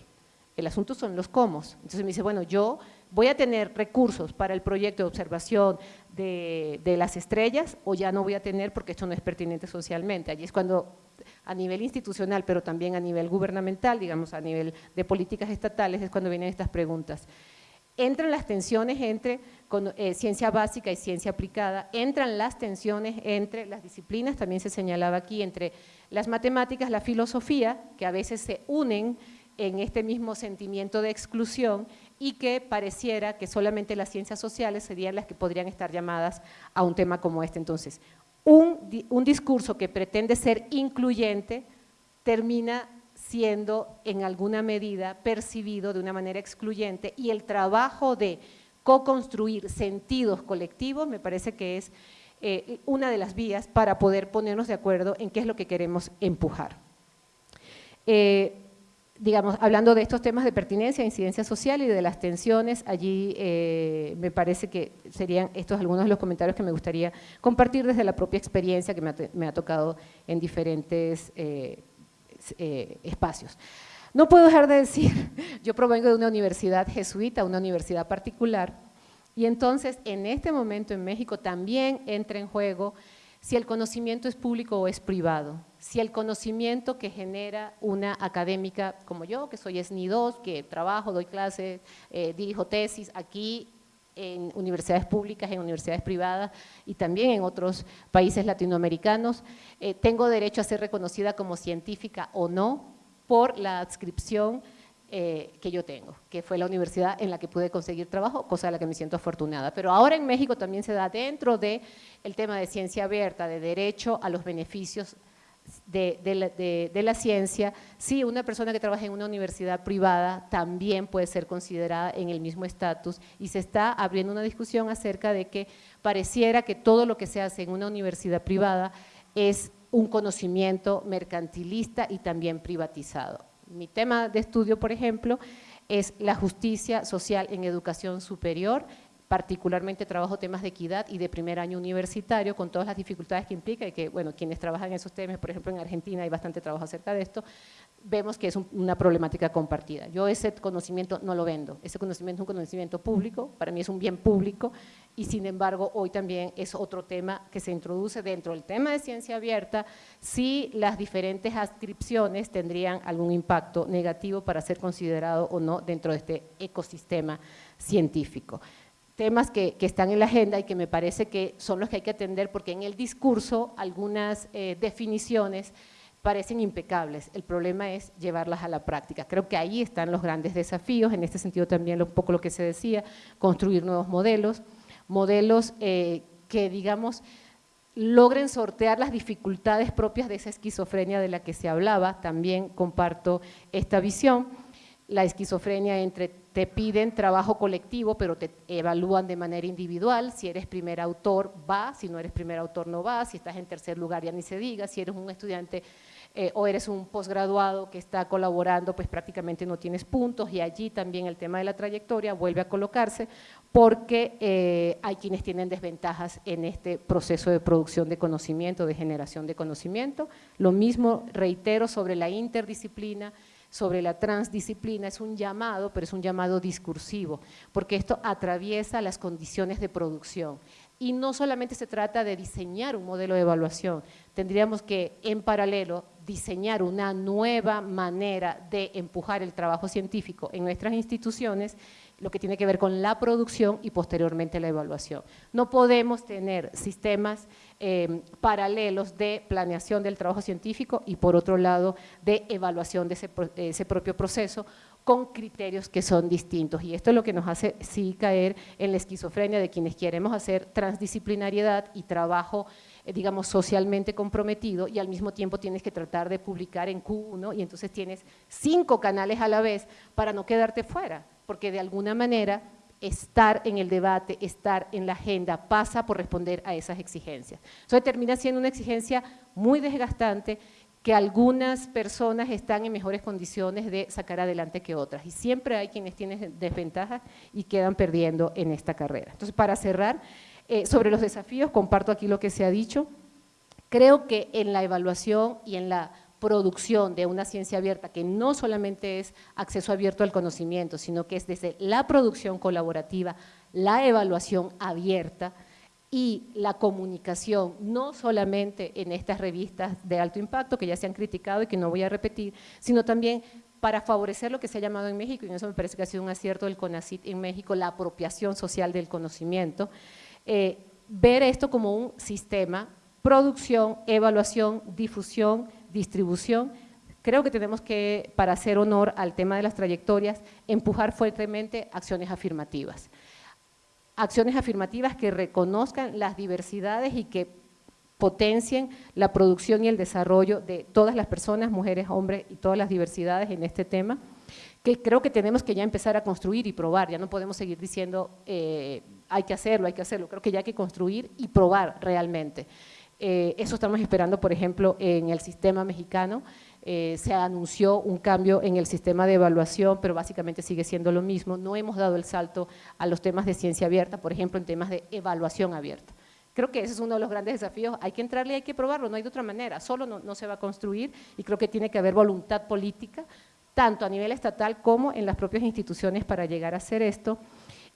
El asunto son los cómo. Entonces me dice, bueno, yo voy a tener recursos para el proyecto de observación de, las estrellas o ya no voy a tener porque esto no es pertinente socialmente. Allí es cuando a nivel institucional, pero también a nivel gubernamental, digamos a nivel de políticas estatales, es cuando vienen estas preguntas entran las tensiones entre eh, ciencia básica y ciencia aplicada, entran las tensiones entre las disciplinas, también se señalaba aquí, entre las matemáticas, la filosofía, que a veces se unen en este mismo sentimiento de exclusión y que pareciera que solamente las ciencias sociales serían las que podrían estar llamadas a un tema como este. Entonces, un, un discurso que pretende ser incluyente termina siendo en alguna medida percibido de una manera excluyente y el trabajo de co-construir sentidos colectivos me parece que es eh, una de las vías para poder ponernos de acuerdo en qué es lo que queremos empujar. Eh, digamos, hablando de estos temas de pertinencia, incidencia social y de las tensiones, allí eh, me parece que serían estos algunos de los comentarios que me gustaría compartir desde la propia experiencia que me ha, tocado en diferentes eh, espacios. No puedo dejar de decir, yo provengo de una universidad jesuita, una universidad particular, y entonces en este momento en México también entra en juego si el conocimiento es público o es privado, si el conocimiento que genera una académica como yo, que soy SNI 2, que trabajo, doy clases, eh, dirijo tesis aquí en universidades públicas, en universidades privadas y también en otros países latinoamericanos. Eh, tengo derecho a ser reconocida como científica o no por la adscripción eh, que yo tengo, que fue la universidad en la que pude conseguir trabajo, cosa de la que me siento afortunada. Pero ahora en México también se da dentro del el tema de ciencia abierta, de derecho a los beneficios de, la, ciencia, sí, una persona que trabaja en una universidad privada también puede ser considerada en el mismo estatus y se está abriendo una discusión acerca de que pareciera que todo lo que se hace en una universidad privada es un conocimiento mercantilista y también privatizado. Mi tema de estudio, por ejemplo, es la justicia social en educación superior particularmente trabajo temas de equidad y de primer año universitario, con todas las dificultades que implica y que, bueno, quienes trabajan en esos temas, por ejemplo en Argentina hay bastante trabajo acerca de esto, vemos que es una problemática compartida. Yo ese conocimiento no lo vendo, ese conocimiento es un conocimiento público, para mí es un bien público y sin embargo hoy también es otro tema que se introduce dentro del tema de ciencia abierta si las diferentes adscripciones tendrían algún impacto negativo para ser considerado o no dentro de este ecosistema científico temas que, están en la agenda y que me parece que son los que hay que atender porque en el discurso algunas eh, definiciones parecen impecables, el problema es llevarlas a la práctica. Creo que ahí están los grandes desafíos, en este sentido también un poco lo que se decía, construir nuevos modelos, modelos eh, que digamos logren sortear las dificultades propias de esa esquizofrenia de la que se hablaba, también comparto esta visión, la esquizofrenia entre te piden trabajo colectivo, pero te evalúan de manera individual, si eres primer autor va, si no eres primer autor no va, si estás en tercer lugar ya ni se diga, si eres un estudiante eh, o eres un posgraduado que está colaborando, pues prácticamente no tienes puntos y allí también el tema de la trayectoria vuelve a colocarse porque eh, hay quienes tienen desventajas en este proceso de producción de conocimiento, de generación de conocimiento. Lo mismo reitero sobre la interdisciplina, sobre la transdisciplina es un llamado, pero es un llamado discursivo, porque esto atraviesa las condiciones de producción. Y no solamente se trata de diseñar un modelo de evaluación, tendríamos que en paralelo diseñar una nueva manera de empujar el trabajo científico en nuestras instituciones lo que tiene que ver con la producción y posteriormente la evaluación. No podemos tener sistemas eh, paralelos de planeación del trabajo científico y por otro lado de evaluación de ese, propio proceso con criterios que son distintos. Y esto es lo que nos hace sí caer en la esquizofrenia de quienes queremos hacer transdisciplinariedad y trabajo, digamos, socialmente comprometido y al mismo tiempo tienes que tratar de publicar en Q1 y entonces tienes cinco canales a la vez para no quedarte fuera porque de alguna manera estar en el debate, estar en la agenda, pasa por responder a esas exigencias. Eso termina siendo una exigencia muy desgastante que algunas personas están en mejores condiciones de sacar adelante que otras. Y siempre hay quienes tienen desventajas y quedan perdiendo en esta carrera. Entonces, para cerrar, eh, sobre los desafíos, comparto aquí lo que se ha dicho. Creo que en la evaluación y en la producción de una ciencia abierta, que no solamente es acceso abierto al conocimiento, sino que es desde la producción colaborativa, la evaluación abierta y la comunicación, no solamente en estas revistas de alto impacto que ya se han criticado y que no voy a repetir, sino también para favorecer lo que se ha llamado en México, y eso me parece que ha sido un acierto del CONACIT en México, la apropiación social del conocimiento, eh, ver esto como un sistema, producción, evaluación, difusión, distribución, creo que tenemos que, para hacer honor al tema de las trayectorias, empujar fuertemente acciones afirmativas. Acciones afirmativas que reconozcan las diversidades y que potencien la producción y el desarrollo de todas las personas, mujeres, hombres y todas las diversidades en este tema, que creo que tenemos que ya empezar a construir y probar, ya no podemos seguir diciendo eh, hay que hacerlo, hay que hacerlo, creo que ya hay que construir y probar realmente. Eh, eso estamos esperando, por ejemplo, en el sistema mexicano. Eh, se anunció un cambio en el sistema de evaluación, pero básicamente sigue siendo lo mismo. No hemos dado el salto a los temas de ciencia abierta, por ejemplo, en temas de evaluación abierta. Creo que ese es uno de los grandes desafíos, hay que entrarle hay que probarlo, no hay de otra manera, solo no, no se va a construir y creo que tiene que haber voluntad política, tanto a nivel estatal como en las propias instituciones para llegar a hacer esto.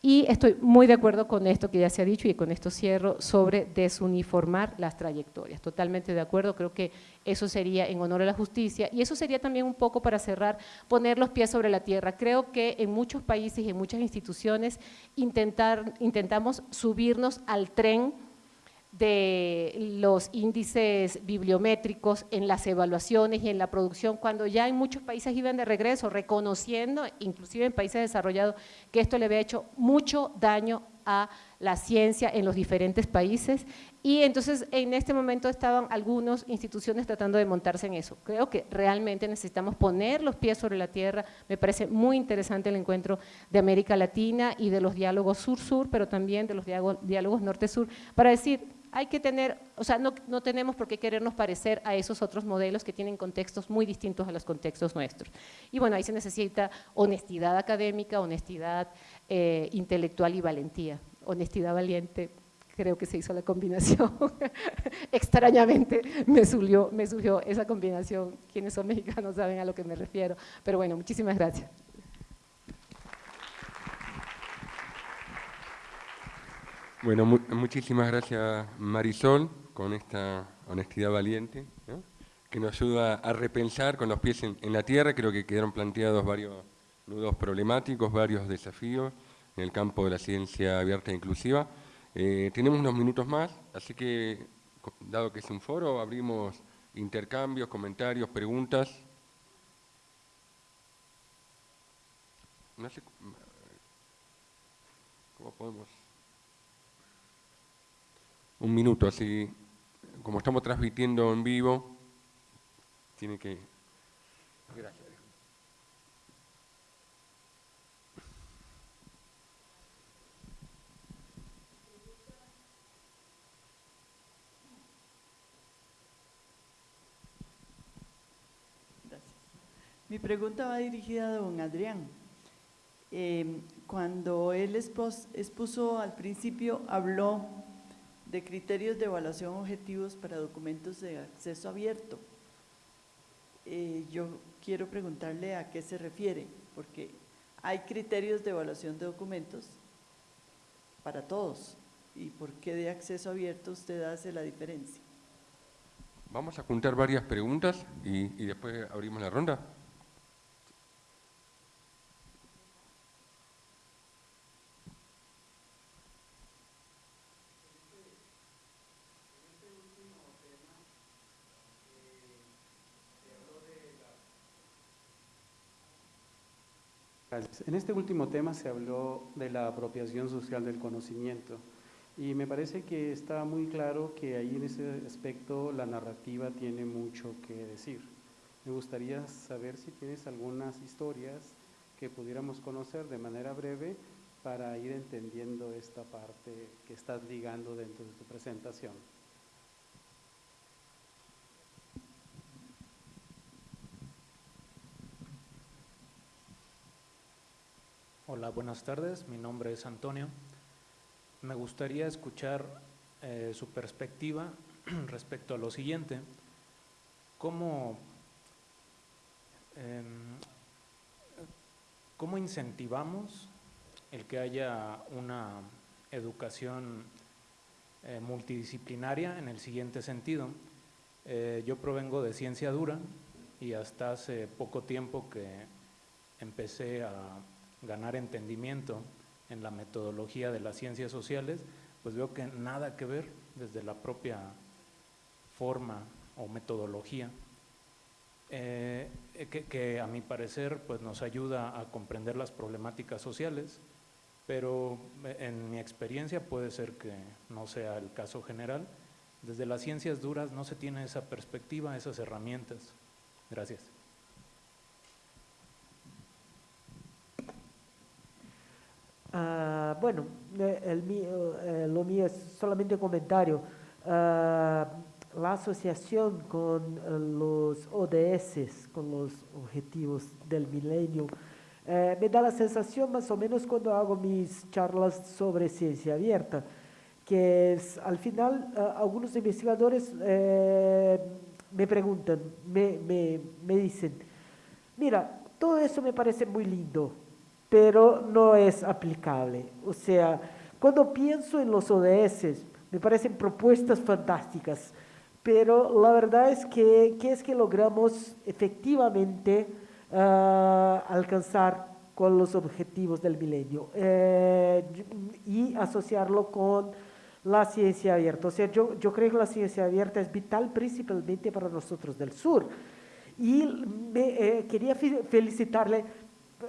Y estoy muy de acuerdo con esto que ya se ha dicho y con esto cierro sobre desuniformar las trayectorias. Totalmente de acuerdo, creo que eso sería en honor a la justicia y eso sería también un poco para cerrar, poner los pies sobre la tierra. Creo que en muchos países y en muchas instituciones intentar, intentamos subirnos al tren de los índices bibliométricos en las evaluaciones y en la producción, cuando ya en muchos países iban de regreso, reconociendo, inclusive en países desarrollados, que esto le había hecho mucho daño a la ciencia en los diferentes países y entonces en este momento estaban algunas instituciones tratando de montarse en eso. Creo que realmente necesitamos poner los pies sobre la tierra, me parece muy interesante el encuentro de América Latina y de los diálogos sur-sur, pero también de los diálogos norte-sur, para decir, hay que tener, o sea, no, tenemos por qué querernos parecer a esos otros modelos que tienen contextos muy distintos a los contextos nuestros. Y bueno, ahí se necesita honestidad académica, honestidad eh, intelectual y valentía. Honestidad valiente, creo que se hizo la combinación. Extrañamente me surgió, me surgió esa combinación. Quienes son mexicanos saben a lo que me refiero. Pero bueno, muchísimas gracias. Bueno, muchísimas gracias Marisol con esta honestidad valiente, que nos ayuda a repensar con los pies en, la tierra. Creo que quedaron planteados varios nudos problemáticos, varios desafíos en el campo de la ciencia abierta e inclusiva. Eh, tenemos unos minutos más, así que, dado que es un foro, abrimos intercambios, comentarios, preguntas. No sé, ¿cómo podemos...? Un minuto, así como estamos transmitiendo en vivo, tiene que... Gracias. Mi pregunta va dirigida a don Adrián. Eh, cuando él expuso al principio, habló de criterios de evaluación objetivos para documentos de acceso abierto. Eh, yo quiero preguntarle a qué se refiere, porque hay criterios de evaluación de documentos para todos. ¿Y por qué de acceso abierto usted hace la diferencia? Vamos a juntar varias preguntas y, y después abrimos la ronda. En este último tema se habló de la apropiación social del conocimiento y me parece que está muy claro que ahí en ese aspecto la narrativa tiene mucho que decir. Me gustaría saber si tienes algunas historias que pudiéramos conocer de manera breve para ir entendiendo esta parte que estás ligando dentro de tu presentación. Buenas tardes. Mi nombre es Antonio. Me gustaría escuchar eh, su perspectiva respecto a lo siguiente. ¿Cómo, em, ¿Cómo incentivamos el que haya una educación eh, multidisciplinaria en el siguiente sentido? Eh, yo provengo de ciencia dura y hasta hace poco tiempo que empecé a ganar entendimiento en la metodología de las ciencias sociales, pues veo que nada que ver desde la propia forma o metodología, eh, que, a mi parecer pues nos ayuda a comprender las problemáticas sociales, pero en mi experiencia puede ser que no sea el caso general. Desde las ciencias duras no se tiene esa perspectiva, esas herramientas. Gracias. Ah, bueno, eh, el eh, lo mío es solamente un comentario. Ah, la asociación con eh, los ODS, con los objetivos del milenio, me da la sensación más o menos cuando hago mis charlas sobre ciencia abierta, que es, al final ah, algunos investigadores me preguntan, me, me, me dicen, mira, todo eso me parece muy lindo, pero no es aplicable. O sea, cuando pienso en los ODS, me parecen propuestas fantásticas, pero la verdad es que, ¿qué es que logramos efectivamente ah, alcanzar con los objetivos del milenio eh, y asociarlo con la ciencia abierta. O sea, yo, creo que la ciencia abierta es vital principalmente para nosotros del sur. Y me, eh, quería felicitarle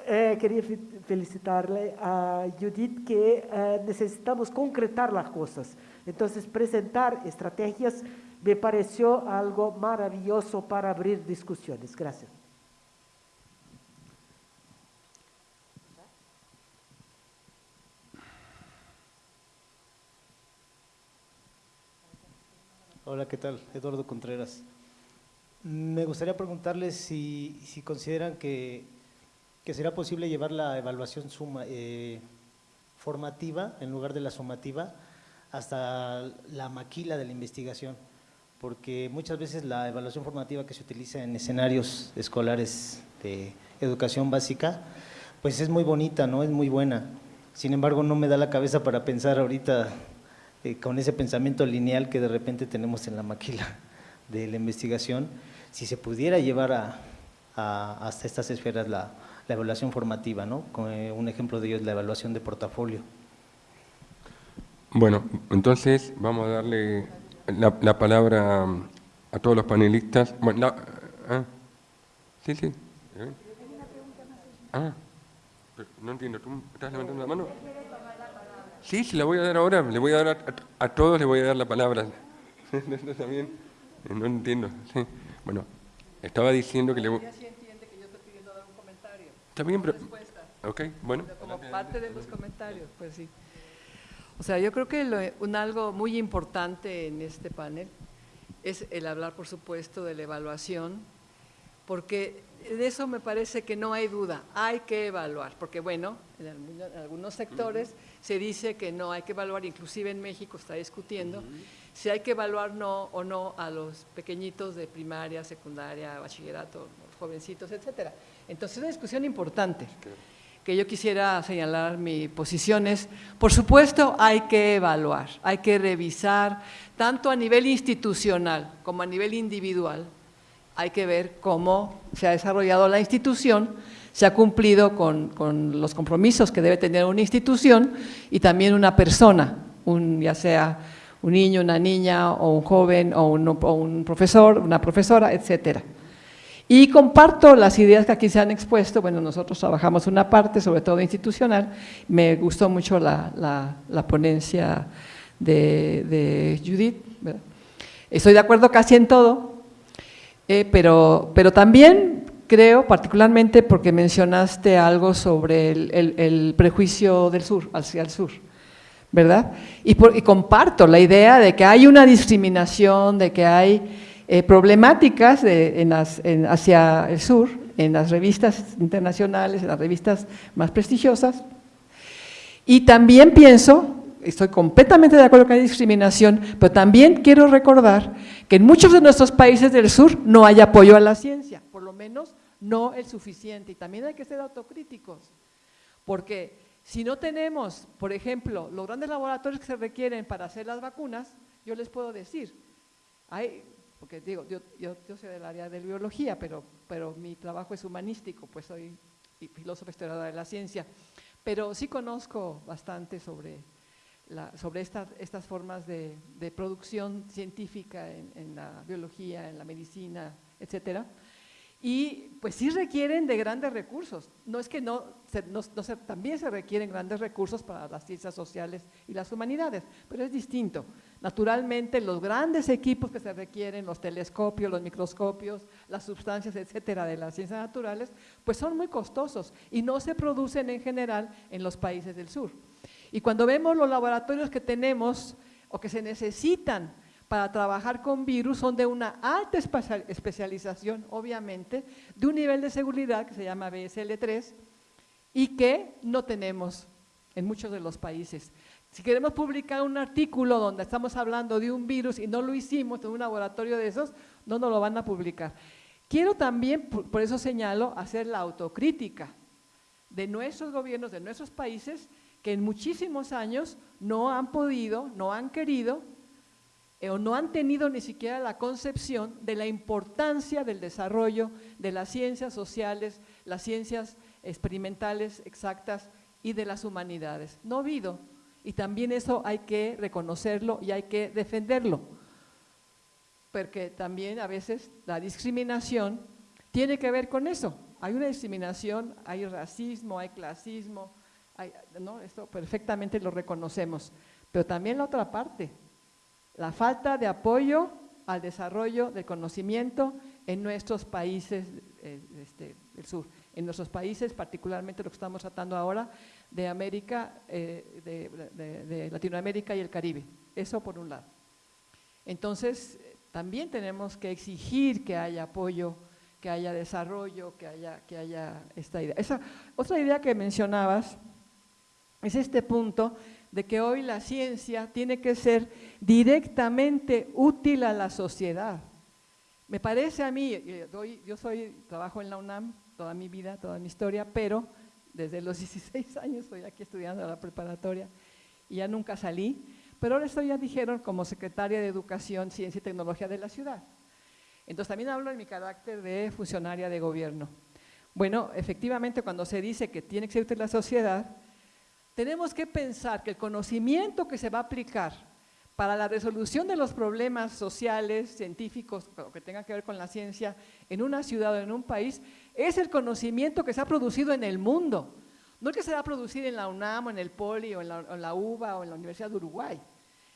eh, quería felicitarle a Judith que eh, necesitamos concretar las cosas. Entonces, presentar estrategias me pareció algo maravilloso para abrir discusiones. Gracias. Hola, ¿qué tal? Eduardo Contreras. Me gustaría preguntarles si, si consideran que que será posible llevar la evaluación eh, formativa en lugar de la sumativa hasta la maquila de la investigación, porque muchas veces la evaluación formativa que se utiliza en escenarios escolares de educación básica, pues es muy bonita, ¿no? es muy buena, sin embargo no me da la cabeza para pensar ahorita eh, con ese pensamiento lineal que de repente tenemos en la maquila de la investigación, si se pudiera llevar a, hasta estas esferas la, la evaluación formativa, ¿no? Eh, un ejemplo de ello es la evaluación de portafolio. Bueno, entonces vamos a darle la, palabra a todos los panelistas. Bueno, ah, sí, sí. Ah, no entiendo, ¿tú estás levantando la mano? Sí, sí, la voy a dar ahora, le voy a dar a, todos, le voy a dar la palabra. También, no entiendo. Bueno, estaba diciendo que le voy... Está pero... Ok, bueno. Como parte de los comentarios, pues sí. O sea, yo creo que un algo muy importante en este panel es el hablar, por supuesto, de la evaluación, porque de eso me parece que no hay duda, hay que evaluar, porque bueno, en, algunos sectores se dice que no hay que evaluar, inclusive en México está discutiendo si hay que evaluar no o no a los pequeñitos de primaria, secundaria, bachillerato, jovencitos, etcétera. Entonces, una discusión importante que yo quisiera señalar mis posiciones. Por supuesto, hay que evaluar, hay que revisar, tanto a nivel institucional como a nivel individual, hay que ver cómo se ha desarrollado la institución, se ha cumplido con, los compromisos que debe tener una institución y también una persona, un, ya sea un niño, una niña o un joven o un, o un profesor, una profesora, etcétera. Y comparto las ideas que aquí se han expuesto, bueno, nosotros trabajamos una parte, sobre todo institucional, me gustó mucho la, ponencia de, Judith, estoy de acuerdo casi en todo, eh, pero, pero también creo, particularmente porque mencionaste algo sobre el, prejuicio del sur, hacia el sur, ¿verdad? Y, y comparto la idea de que hay una discriminación, de que hay eh, problemáticas hacia el sur, en las revistas internacionales, en las revistas más prestigiosas. Y también pienso, estoy completamente de acuerdo que hay discriminación, pero también quiero recordar que en muchos de nuestros países del sur no hay apoyo a la ciencia, por lo menos no el suficiente. Y también hay que ser autocríticos, porque si no tenemos, por ejemplo, los grandes laboratorios que se requieren para hacer las vacunas, yo les puedo decir, hay porque digo, yo, yo, soy del área de biología, pero, pero mi trabajo es humanístico, pues soy filósofa historiadora de la ciencia, pero sí conozco bastante sobre, la, sobre estas, estas formas de, producción científica en, la biología, en la medicina, etcétera, y pues sí requieren de grandes recursos. No es que no, no, también se requieren grandes recursos para las ciencias sociales y las humanidades, pero es distinto. Naturalmente, los grandes equipos que se requieren, los telescopios, los microscopios, las sustancias, etcétera, de las ciencias naturales, pues son muy costosos y no se producen en general en los países del sur. Y cuando vemos los laboratorios que tenemos o que se necesitan para trabajar con virus son de una alta especialización, obviamente, de un nivel de seguridad que se llama BSL3 y que no tenemos en muchos de los países. Si queremos publicar un artículo donde estamos hablando de un virus y no lo hicimos en un laboratorio de esos, no nos lo van a publicar. Quiero también, por eso señalo, hacer la autocrítica de nuestros gobiernos, de nuestros países, que en muchísimos años no han podido, no han querido eh, o no han tenido ni siquiera la concepción de la importancia del desarrollo de las ciencias sociales, las ciencias experimentales exactas y de las humanidades. No ha habido, y también eso hay que reconocerlo y hay que defenderlo, porque también a veces la discriminación tiene que ver con eso. Hay una discriminación, hay racismo, hay clasismo, ¿no? esto perfectamente lo reconocemos, pero también la otra parte, la falta de apoyo al desarrollo del conocimiento en nuestros países eh, este, del sur, en nuestros países, particularmente lo que estamos tratando ahora, de América, eh, de, Latinoamérica y el Caribe. Eso por un lado. Entonces, también tenemos que exigir que haya apoyo, que haya desarrollo, que haya, que haya esta idea. Esa, otra idea que mencionabas es este punto de que hoy la ciencia tiene que ser directamente útil a la sociedad. Me parece a mí, eh, yo soy, trabajo en la UNAM toda mi vida, toda mi historia, pero desde los 16 años estoy aquí estudiando la preparatoria y ya nunca salí, pero ahora estoy, ya dijeron, como secretaria de Educación, Ciencia y Tecnología de la ciudad. Entonces también hablo en mi carácter de funcionaria de gobierno. Bueno, efectivamente cuando se dice que tiene que ser útil la sociedad, tenemos que pensar que el conocimiento que se va a aplicar para la resolución de los problemas sociales, científicos, que tengan que ver con la ciencia, en una ciudad o en un país, es el conocimiento que se ha producido en el mundo. No es que se va a producir en la UNAM, o en el POLI, o en la, en UBA, o en la Universidad de Uruguay.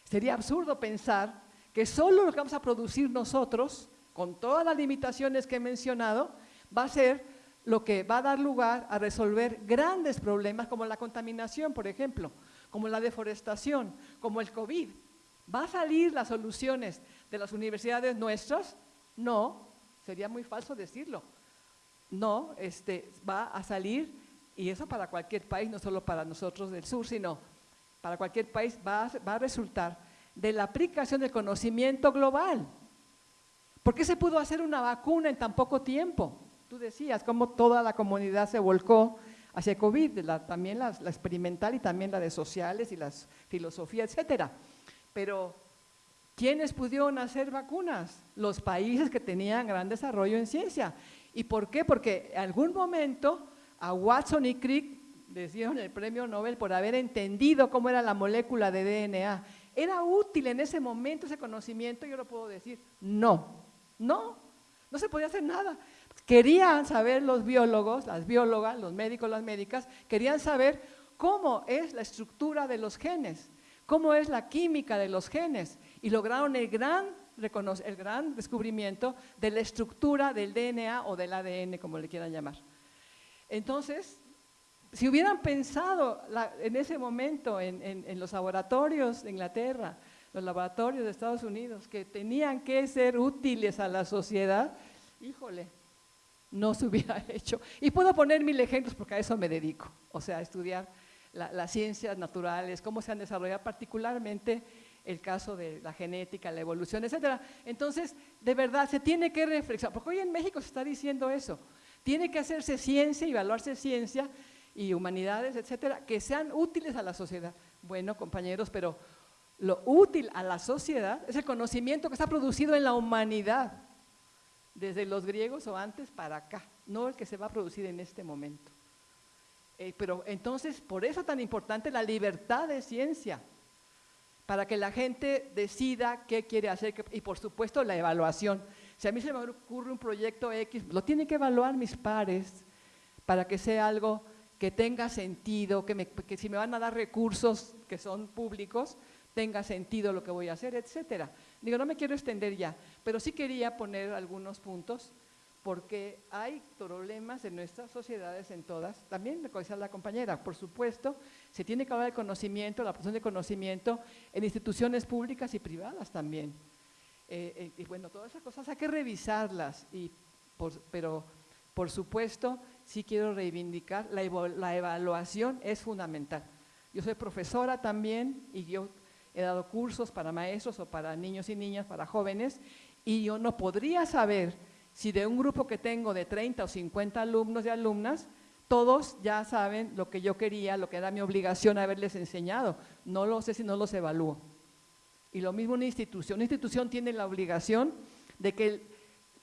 Sería absurdo pensar que solo lo que vamos a producir nosotros, con todas las limitaciones que he mencionado, va a ser lo que va a dar lugar a resolver grandes problemas como la contaminación, por ejemplo, como la deforestación, como el COVID. ¿Va a salir las soluciones de las universidades nuestras? No, sería muy falso decirlo. No, este, va a salir, y eso para cualquier país, no solo para nosotros del sur, sino para cualquier país, va va a resultar de la aplicación del conocimiento global. ¿Por qué se pudo hacer una vacuna en tan poco tiempo? tú decías, cómo toda la comunidad se volcó hacia COVID, también la, experimental y también la de sociales y las filosofías, etcétera. Pero, ¿quiénes pudieron hacer vacunas? Los países que tenían gran desarrollo en ciencia. ¿Y por qué? Porque en algún momento a Watson y Crick les dieron el premio Nobel por haber entendido cómo era la molécula de DNA. ¿Era útil en ese momento ese conocimiento? Yo lo puedo decir, no, no, no se podía hacer nada querían saber los biólogos, las biólogas, los médicos, las médicas, querían saber cómo es la estructura de los genes, cómo es la química de los genes, y lograron el gran, el gran descubrimiento de la estructura del DNA o del ADN, como le quieran llamar. Entonces, si hubieran pensado en ese momento en, los laboratorios de Inglaterra, los laboratorios de Estados Unidos, que tenían que ser útiles a la sociedad, híjole, no se hubiera hecho. Y puedo poner mil ejemplos porque a eso me dedico, o sea, estudiar las ciencias naturales, cómo se han desarrollado, particularmente el caso de la genética, la evolución, etcétera. Entonces, de verdad, se tiene que reflexionar, porque hoy en México se está diciendo eso, tiene que hacerse ciencia y evaluarse ciencia y humanidades, etcétera, que sean útiles a la sociedad. Bueno, compañeros, pero lo útil a la sociedad es el conocimiento que está producido en la humanidad, desde los griegos o antes para acá, no el que se va a producir en este momento. Eh, pero entonces, por eso es tan importante la libertad de ciencia, para que la gente decida qué quiere hacer y por supuesto la evaluación. Si a mí se me ocurre un proyecto X, lo tienen que evaluar mis pares para que sea algo que tenga sentido, que, que si me van a dar recursos que son públicos, tenga sentido lo que voy a hacer, etcétera. Digo, no me quiero extender ya, pero sí quería poner algunos puntos porque hay problemas en nuestras sociedades, en todas, también lo que decía la compañera, por supuesto, se tiene que hablar de conocimiento, la posición de conocimiento en instituciones públicas y privadas también. Eh, eh, y bueno, todas esas cosas hay que revisarlas, y pero por supuesto sí quiero reivindicar, la, la evaluación es fundamental. Yo soy profesora también y yo he dado cursos para maestros o para niños y niñas, para jóvenes, y yo no podría saber si de un grupo que tengo de 30 o 50 alumnos y alumnas, todos ya saben lo que yo quería, lo que era mi obligación haberles enseñado. No lo sé si no los evalúo. Y lo mismo una institución. Una institución tiene la obligación de que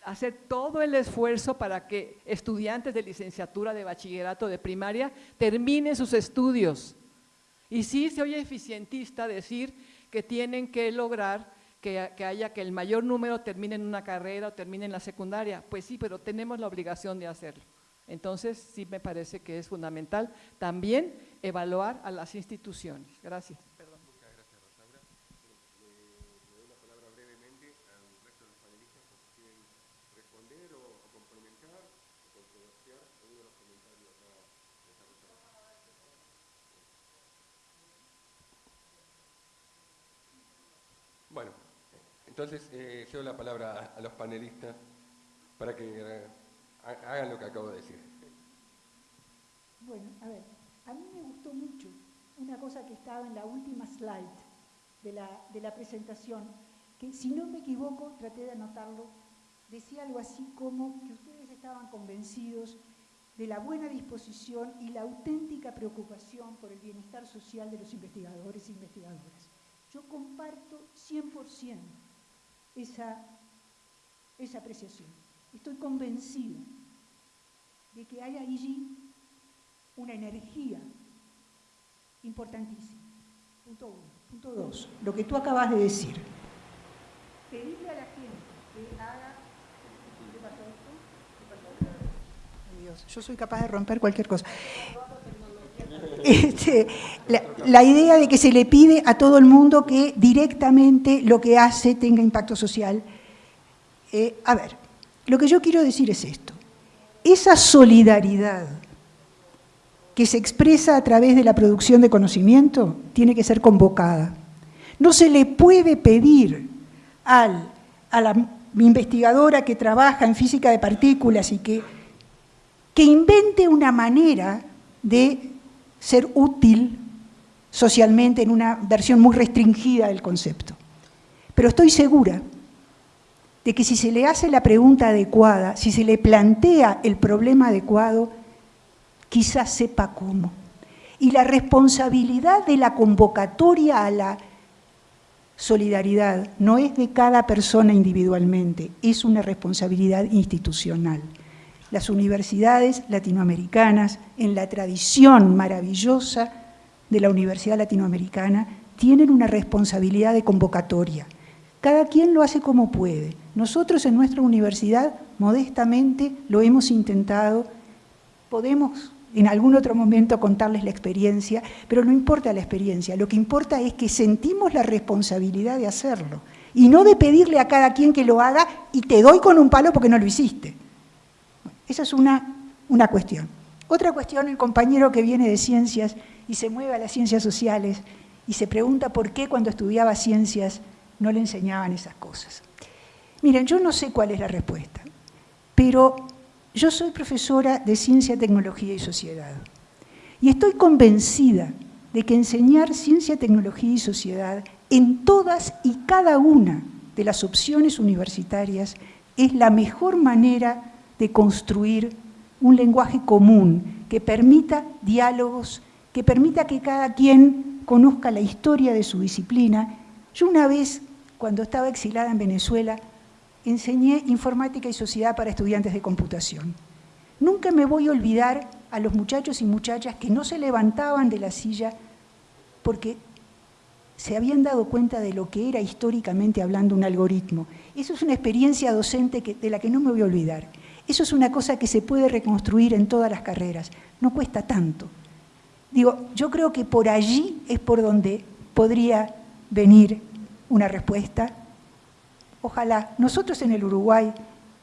hacer todo el esfuerzo para que estudiantes de licenciatura, de bachillerato, de primaria, terminen sus estudios. Y sí se oye eficientista decir que tienen que lograr que, haya que el mayor número termine en una carrera o termine en la secundaria. Pues sí, pero tenemos la obligación de hacerlo. Entonces, sí me parece que es fundamental también evaluar a las instituciones. Gracias. Entonces, eh, cedo la palabra a, los panelistas para que eh, hagan lo que acabo de decir. Bueno, a ver, a mí me gustó mucho una cosa que estaba en la última slide de la, de la presentación, que si no me equivoco, traté de anotarlo, decía algo así como que ustedes estaban convencidos de la buena disposición y la auténtica preocupación por el bienestar social de los investigadores e investigadoras. Yo comparto 100% esa, esa apreciación. Estoy convencida de que hay allí una energía importantísima. Punto uno. Punto dos, lo que tú acabas de decir. Pedirle a la gente que haga... ¿Qué pasó esto? Dios, yo soy capaz de romper cualquier cosa. Este, la, idea de que se le pide a todo el mundo que directamente lo que hace tenga impacto social. Eh, a ver, lo que yo quiero decir es esto. Esa solidaridad que se expresa a través de la producción de conocimiento tiene que ser convocada. No se le puede pedir al, a la investigadora que trabaja en física de partículas y que, que invente una manera de ser útil socialmente en una versión muy restringida del concepto. Pero estoy segura de que si se le hace la pregunta adecuada, si se le plantea el problema adecuado, quizás sepa cómo. Y la responsabilidad de la convocatoria a la solidaridad no es de cada persona individualmente, es una responsabilidad institucional las universidades latinoamericanas, en la tradición maravillosa de la Universidad Latinoamericana, tienen una responsabilidad de convocatoria. Cada quien lo hace como puede, Nosotros en nuestra universidad, modestamente, lo hemos intentado, podemos en algún otro momento contarles la experiencia, pero no importa la experiencia, lo que importa es que sentimos la responsabilidad de hacerlo y no de pedirle a cada quien que lo haga y te doy con un palo porque no lo hiciste. Esa es una, una cuestión. Otra cuestión, el compañero que viene de ciencias y se mueve a las ciencias sociales y se pregunta por qué cuando estudiaba ciencias no le enseñaban esas cosas. Miren, yo no sé cuál es la respuesta, pero yo soy profesora de Ciencia, Tecnología y Sociedad y estoy convencida de que enseñar Ciencia, Tecnología y Sociedad en todas y cada una de las opciones universitarias es la mejor manera de construir un lenguaje común que permita diálogos, que permita que cada quien conozca la historia de su disciplina. Yo una vez, cuando estaba exilada en Venezuela, enseñé informática y sociedad para estudiantes de computación. Nunca me voy a olvidar a los muchachos y muchachas que no se levantaban de la silla porque se habían dado cuenta de lo que era históricamente hablando un algoritmo. Eso es una experiencia docente de la que no me voy a olvidar. Eso es una cosa que se puede reconstruir en todas las carreras. No cuesta tanto. Digo, yo creo que por allí es por donde podría venir una respuesta Ojalá. Nosotros en el Uruguay,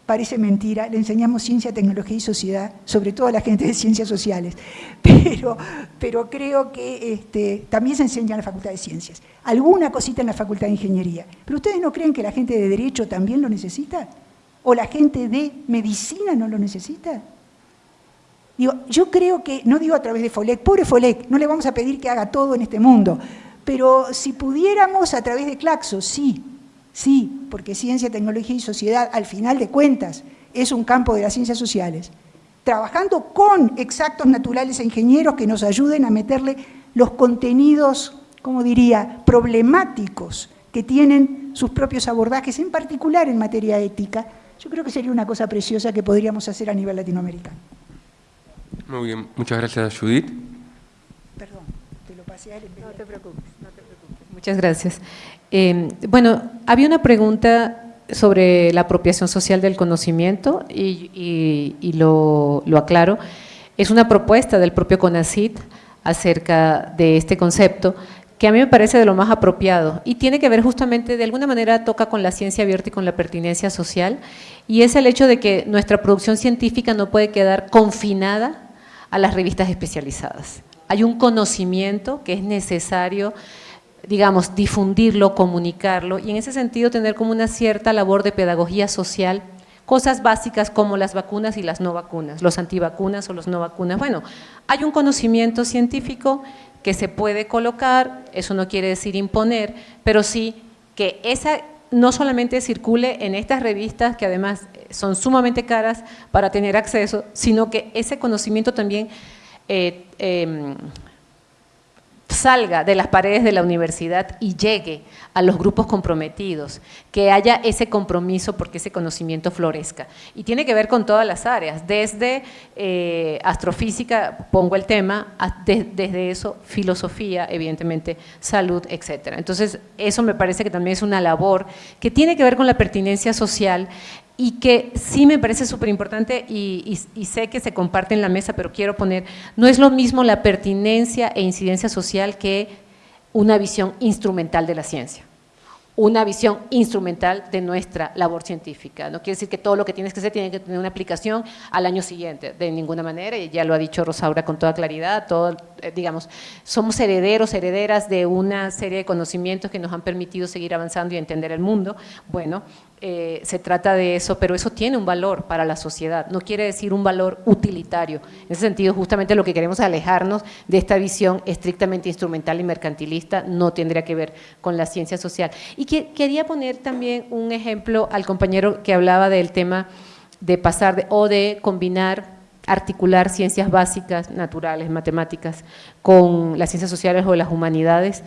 parece mentira, le enseñamos ciencia, tecnología y sociedad, sobre todo a la gente de ciencias sociales, pero, pero creo que este, también se enseña en la Facultad de Ciencias. Alguna cosita en la Facultad de Ingeniería. ¿Pero ustedes no creen que la gente de Derecho también lo necesita? ¿O la gente de Medicina no lo necesita? Digo, yo creo que, no digo a través de FOLEC, pobre FOLEC, no le vamos a pedir que haga todo en este mundo, pero si pudiéramos a través de Claxo, sí, Sí, porque ciencia, tecnología y sociedad, al final de cuentas, es un campo de las ciencias sociales. Trabajando con exactos naturales e ingenieros que nos ayuden a meterle los contenidos, como diría, problemáticos que tienen sus propios abordajes, en particular en materia ética, yo creo que sería una cosa preciosa que podríamos hacer a nivel latinoamericano. Muy bien, muchas gracias Judith. Perdón, te lo pasé a él. No te preocupes, no te preocupes. Muchas gracias. Eh, bueno, había una pregunta sobre la apropiación social del conocimiento y, lo, aclaro. Es una propuesta del propio CONACIT acerca de este concepto que a mí me parece de lo más apropiado y tiene que ver justamente, de alguna manera toca con la ciencia abierta y con la pertinencia social y es el hecho de que nuestra producción científica no puede quedar confinada a las revistas especializadas. Hay un conocimiento que es necesario digamos, difundirlo, comunicarlo y en ese sentido tener como una cierta labor de pedagogía social, cosas básicas como las vacunas y las no vacunas, los antivacunas o los no vacunas. Bueno, hay un conocimiento científico que se puede colocar, eso no quiere decir imponer, pero sí que esa no solamente circule en estas revistas que además son sumamente caras para tener acceso, sino que ese conocimiento también eh, em, salga de las paredes de la universidad y llegue a los grupos comprometidos, que haya ese compromiso porque ese conocimiento florezca. Y tiene que ver con todas las áreas, desde eh, astrofísica, pongo el tema, desde eso, filosofía, evidentemente, salud, etcétera. Entonces, eso me parece que también es una labor que tiene que ver con la pertinencia social y que sí me parece súper importante y, sé que se comparte en la mesa, pero quiero poner, no es lo mismo la pertinencia e incidencia social que una visión instrumental de la ciencia una visión instrumental de nuestra labor científica. No quiere decir que todo lo que tienes que hacer tiene que tener una aplicación al año siguiente, de ninguna manera, y ya lo ha dicho Rosaura con toda claridad, todo, eh, digamos, somos herederos, herederas de una serie de conocimientos que nos han permitido seguir avanzando y entender el mundo. Bueno, eh, se trata de eso, pero eso tiene un valor para la sociedad, no quiere decir un valor utilitario. En ese sentido, justamente lo que queremos alejarnos de esta visión estrictamente instrumental y mercantilista no tendría que ver con la ciencia social. Y que, quería poner también un ejemplo al compañero que hablaba del tema de pasar o de combinar articular ciencias básicas, naturales, matemáticas, con las ciencias sociales o las humanidades.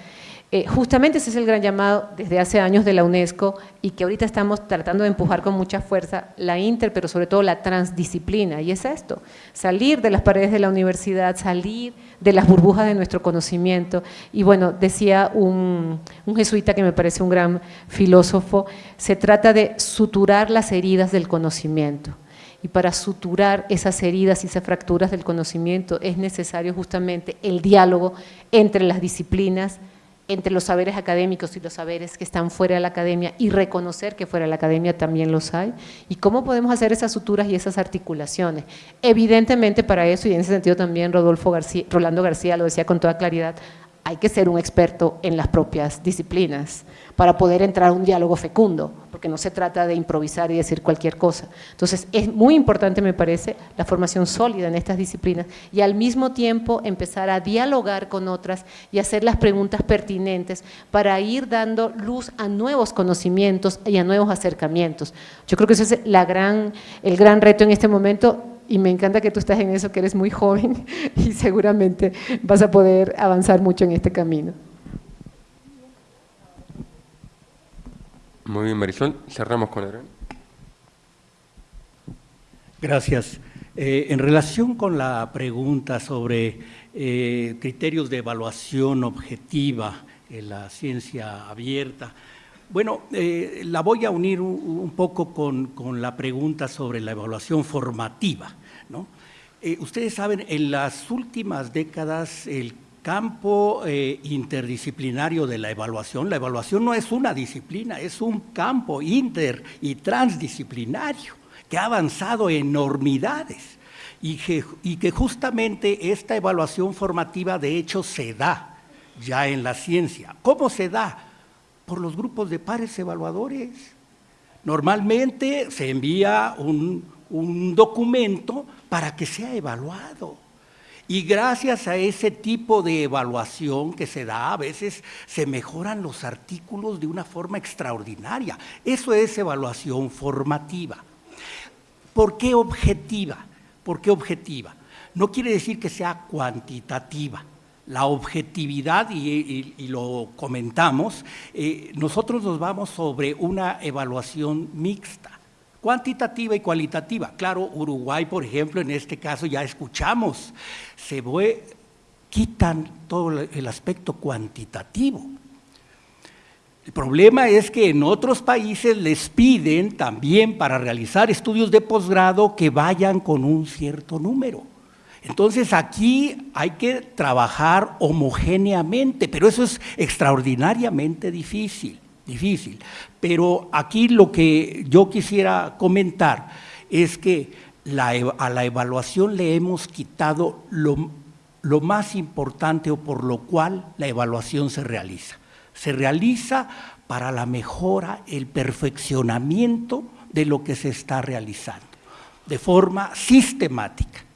Eh, justamente ese es el gran llamado desde hace años de la UNESCO y que ahorita estamos tratando de empujar con mucha fuerza la inter, pero sobre todo la transdisciplina, y es esto, salir de las paredes de la universidad, salir de las burbujas de nuestro conocimiento, y bueno, decía un, un jesuita que me parece un gran filósofo, se trata de suturar las heridas del conocimiento, y para suturar esas heridas y esas fracturas del conocimiento es necesario justamente el diálogo entre las disciplinas, entre los saberes académicos y los saberes que están fuera de la academia y reconocer que fuera de la academia también los hay, y cómo podemos hacer esas suturas y esas articulaciones. Evidentemente para eso, y en ese sentido también Rodolfo García, Rolando García lo decía con toda claridad, hay que ser un experto en las propias disciplinas para poder entrar a un diálogo fecundo, porque no se trata de improvisar y decir cualquier cosa. Entonces, es muy importante, me parece, la formación sólida en estas disciplinas y al mismo tiempo empezar a dialogar con otras y hacer las preguntas pertinentes para ir dando luz a nuevos conocimientos y a nuevos acercamientos. Yo creo que ese es la gran, el gran reto en este momento y me encanta que tú estás en eso, que eres muy joven y seguramente vas a poder avanzar mucho en este camino. Muy bien, Marisol. Cerramos con Adrián. Gracias. Eh, en relación con la pregunta sobre eh, criterios de evaluación objetiva en la ciencia abierta, bueno, eh, la voy a unir un, un poco con, con, la pregunta sobre la evaluación formativa. ¿No? ustedes saben, en las últimas décadas el campo eh, interdisciplinario de la evaluación. La evaluación no es una disciplina, es un campo inter y transdisciplinario que ha avanzado enormidades y que, justamente esta evaluación formativa de hecho se da ya en la ciencia. ¿Cómo se da? Por los grupos de pares evaluadores. Normalmente se envía un documento para que sea evaluado. Y gracias a ese tipo de evaluación que se da, a veces se mejoran los artículos de una forma extraordinaria. Eso es evaluación formativa. ¿Por qué objetiva? ¿Por qué objetiva? No quiere decir que sea cuantitativa. La objetividad, y, lo comentamos, eh, nosotros nos vamos sobre una evaluación mixta cuantitativa y cualitativa. Claro, Uruguay, por ejemplo, en este caso ya escuchamos, se quitan todo el aspecto cuantitativo. El problema es que en otros países les piden también para realizar estudios de posgrado que vayan con un cierto número. Entonces aquí hay que trabajar homogéneamente, pero eso es extraordinariamente difícil difícil. Pero aquí lo que yo quisiera comentar es que a la evaluación le hemos quitado lo, lo más importante o por lo cual la evaluación se realiza. Se realiza para la mejora, el perfeccionamiento de lo que se está realizando, de forma sistemática.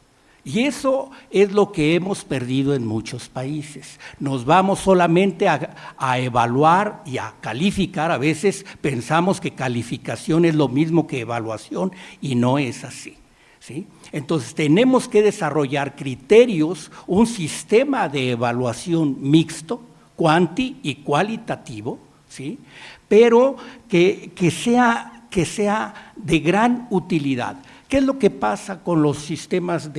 Y eso es lo que hemos perdido en muchos países. Nos vamos solamente a, evaluar y a calificar. A veces pensamos que calificación es lo mismo que evaluación y no es así. ¿sí? Entonces tenemos que desarrollar criterios, un sistema de evaluación mixto, cuanti y cualitativo, ¿sí? pero que, sea, que sea de gran utilidad. ¿Qué es lo que pasa con los sistemas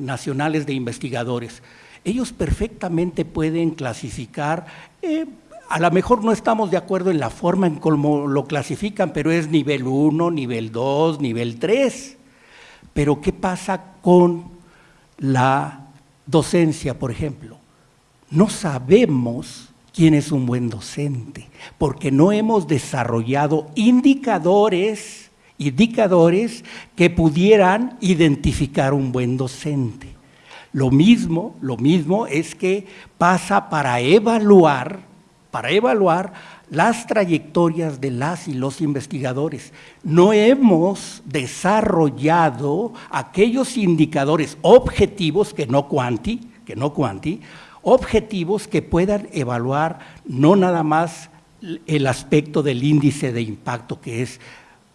nacionales de investigadores? Ellos perfectamente pueden clasificar, eh, a lo mejor no estamos de acuerdo en la forma en cómo lo clasifican, pero es nivel 1, nivel 2, nivel 3. Pero ¿qué pasa con la docencia, por ejemplo? No sabemos quién es un buen docente, porque no hemos desarrollado indicadores indicadores que pudieran identificar un buen docente. Lo mismo, lo mismo es que pasa para evaluar, para evaluar las trayectorias de las y los investigadores. No hemos desarrollado aquellos indicadores objetivos que no cuanti, que no cuanti, objetivos que puedan evaluar no nada más el aspecto del índice de impacto que es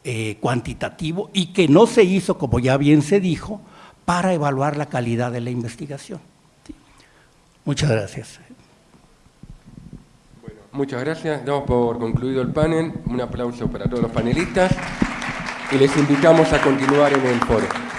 eh, cuantitativo y que no se hizo, como ya bien se dijo, para evaluar la calidad de la investigación. Muchas gracias. muchas gracias. Damos por concluido el panel. Un aplauso para todos los panelistas y les invitamos a continuar en el foro.